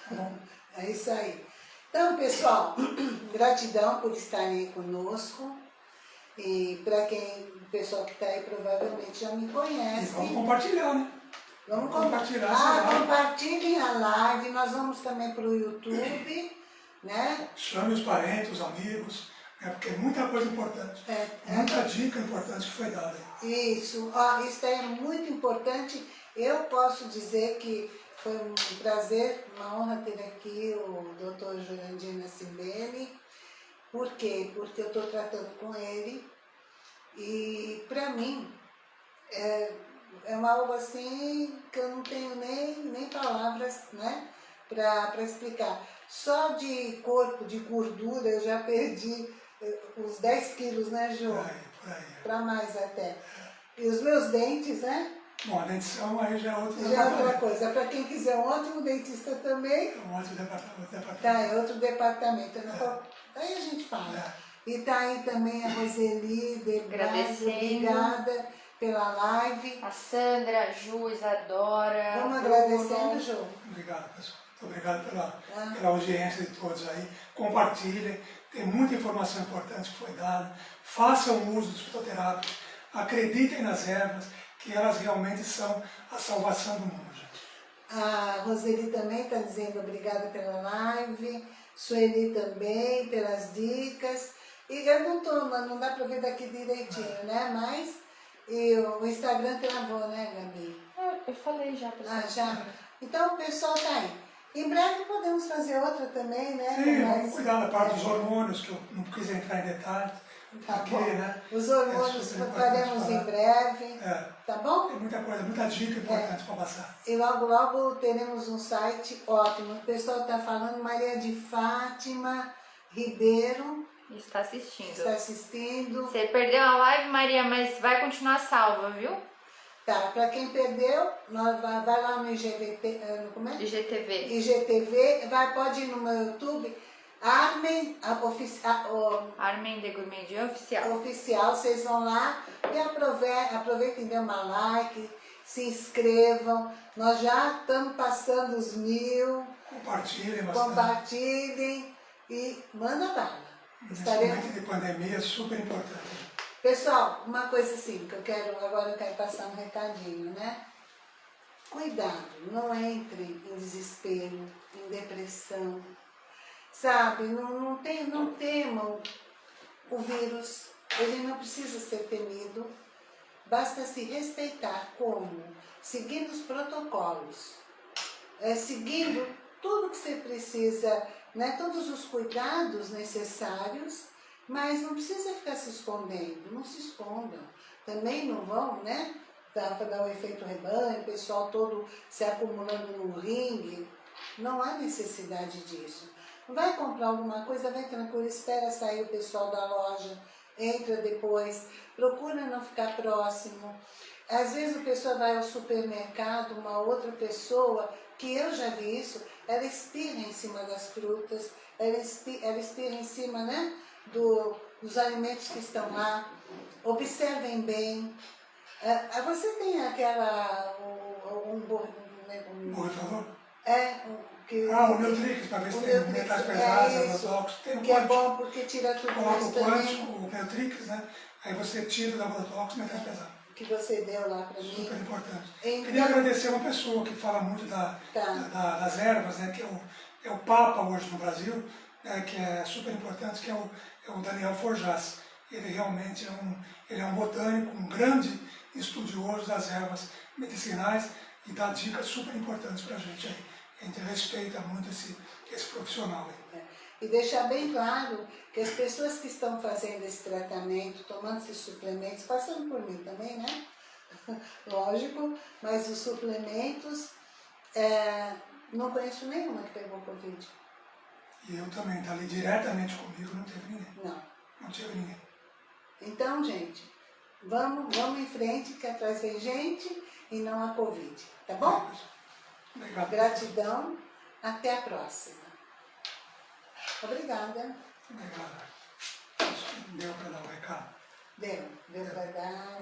Tá bom? É isso aí. Então, pessoal, gratidão por estarem conosco. E para quem, o pessoal que está aí provavelmente já me E conhece. vamos compartilhar, né? Vamos compartilhar Ah, compartilhem a live. Nós vamos também para o YouTube, né? Chame os parentes, os amigos, né? porque é muita coisa importante. É, é. Muita dica importante que foi dada. Isso, ó, isso é muito importante. Eu posso dizer que foi um prazer, uma honra ter aqui o Dr. Jurandir Nascimbene. Por quê? Porque eu estou tratando com ele e para mim é, é uma algo assim que eu não tenho nem, nem palavras né, para explicar. Só de corpo, de gordura, eu já perdi eh, uns 10 quilos, né, Ju? Para mais até. E os meus dentes, né? Bom, a dentição aí já é outro Já é outra coisa. Para quem quiser um ótimo dentista também, É um outro departamento. departamento. tá, é outro departamento. Vou- Daí a gente fala. E tá aí também a Roseli, Agradecendo. obrigada pela live. A Sandra, a Ju, Isadora. Vamos agradecendo, Ju. Obrigado, pessoal. Obrigado pela, Ah. pela audiência de todos aí. Compartilhem, tem muita informação importante que foi dada. Façam uso dos fitoterápicos, acreditem nas ervas, que elas realmente são a salvação do mundo, gente. A Roseli também está dizendo obrigada pela live. Sueli também, pelas dicas. E eu não tô, mas não dá para ver daqui direitinho, né? Mas e o Instagram travou, né, Gabi? Ah, Eu falei já, pessoal. Ah, já? Então o pessoal tá aí. Em breve podemos fazer outra também, né? Sim, com vamos mais- cuidar da parte dos hormônios, que eu não quis entrar em detalhes. Tá Aqui, bom. né? Os É hormônios importante faremos em breve, É, tá bom? tem muita coisa, muita dica importante para passar. E logo, logo teremos um site ótimo. O pessoal está falando, Maria de Fátima Ribeiro Está assistindo. está assistindo. Você perdeu a live, Maria, mas vai continuar salva, viu? Tá, para quem perdeu, nós vai, lá no IGVT, no- como é? IGTV. IGTV, vai, pode ir no meu YouTube, Armen a, ofici, a, o, Armin de Gourmandian Oficial. oficial, vocês vão lá e aproveitem, aproveitem dê uma like, se inscrevam. Nós já estamos passando os mil. Compartilhem bastante. compartilhem e manda bala. Nesse Estaremos... momento de pandemia é super importante. Pessoal, uma coisa assim, que eu quero, agora eu quero passar um recadinho, né? Cuidado, não entre em desespero, em depressão, sabe? Não, não, tem, não temam o vírus, ele não precisa ser temido, basta se respeitar como? Seguindo os protocolos, é, seguindo tudo que você precisa, né, todos os cuidados necessários, mas não precisa ficar se escondendo, não se escondam. Também não vão, né, para dar o efeito rebanho, o pessoal todo se acumulando no ringue. Não há necessidade disso. Vai comprar alguma coisa, vai tranquilo, espera sair o pessoal da loja, entra depois, procura não ficar próximo. Às vezes o pessoal vai ao supermercado, uma outra pessoa, que eu já vi isso, ela espirra em cima das frutas, ela espirra, ela espirra em cima né, do, dos alimentos que estão lá. Observem bem. Ah, você tem aquela, um, um, bor- um, Por favor. é, um, que, Ah, o Neutrix, para ver se o tem Neutrix, metais é pesados, isso, agrotóxicos. Tem o que é quântico. bom porque tira tudo Coloca o também quântico, o Neutrix, né? Aí você tira agrotóxico e metais pesados. que você deu lá para mim. Super importante. Então- Queria agradecer uma pessoa que fala muito da, Tá. da- das ervas, né, que é o, é o Papa hoje no Brasil, né, que é super importante, que é o, é o Daniel Forjas. Ele realmente é um, ele é um botânico, um grande estudioso das ervas medicinais e dá dicas super importantes para a gente aí. A gente respeita muito esse, esse profissional aí. É. E deixar bem claro que as pessoas que estão fazendo esse tratamento, tomando esses suplementos, passando por mim também, né? Lógico, mas os suplementos, é, não conheço nenhuma que pegou Covid. E eu também, tá ali diretamente comigo, não teve ninguém. Não. Não tive ninguém. Então, gente, vamos, vamos em frente, que atrás vem gente e não a Covid. Tá bom? Obrigado. Gratidão. Até a próxima. Obrigada. Que deu para dar o recado. Deu. Deu para dar.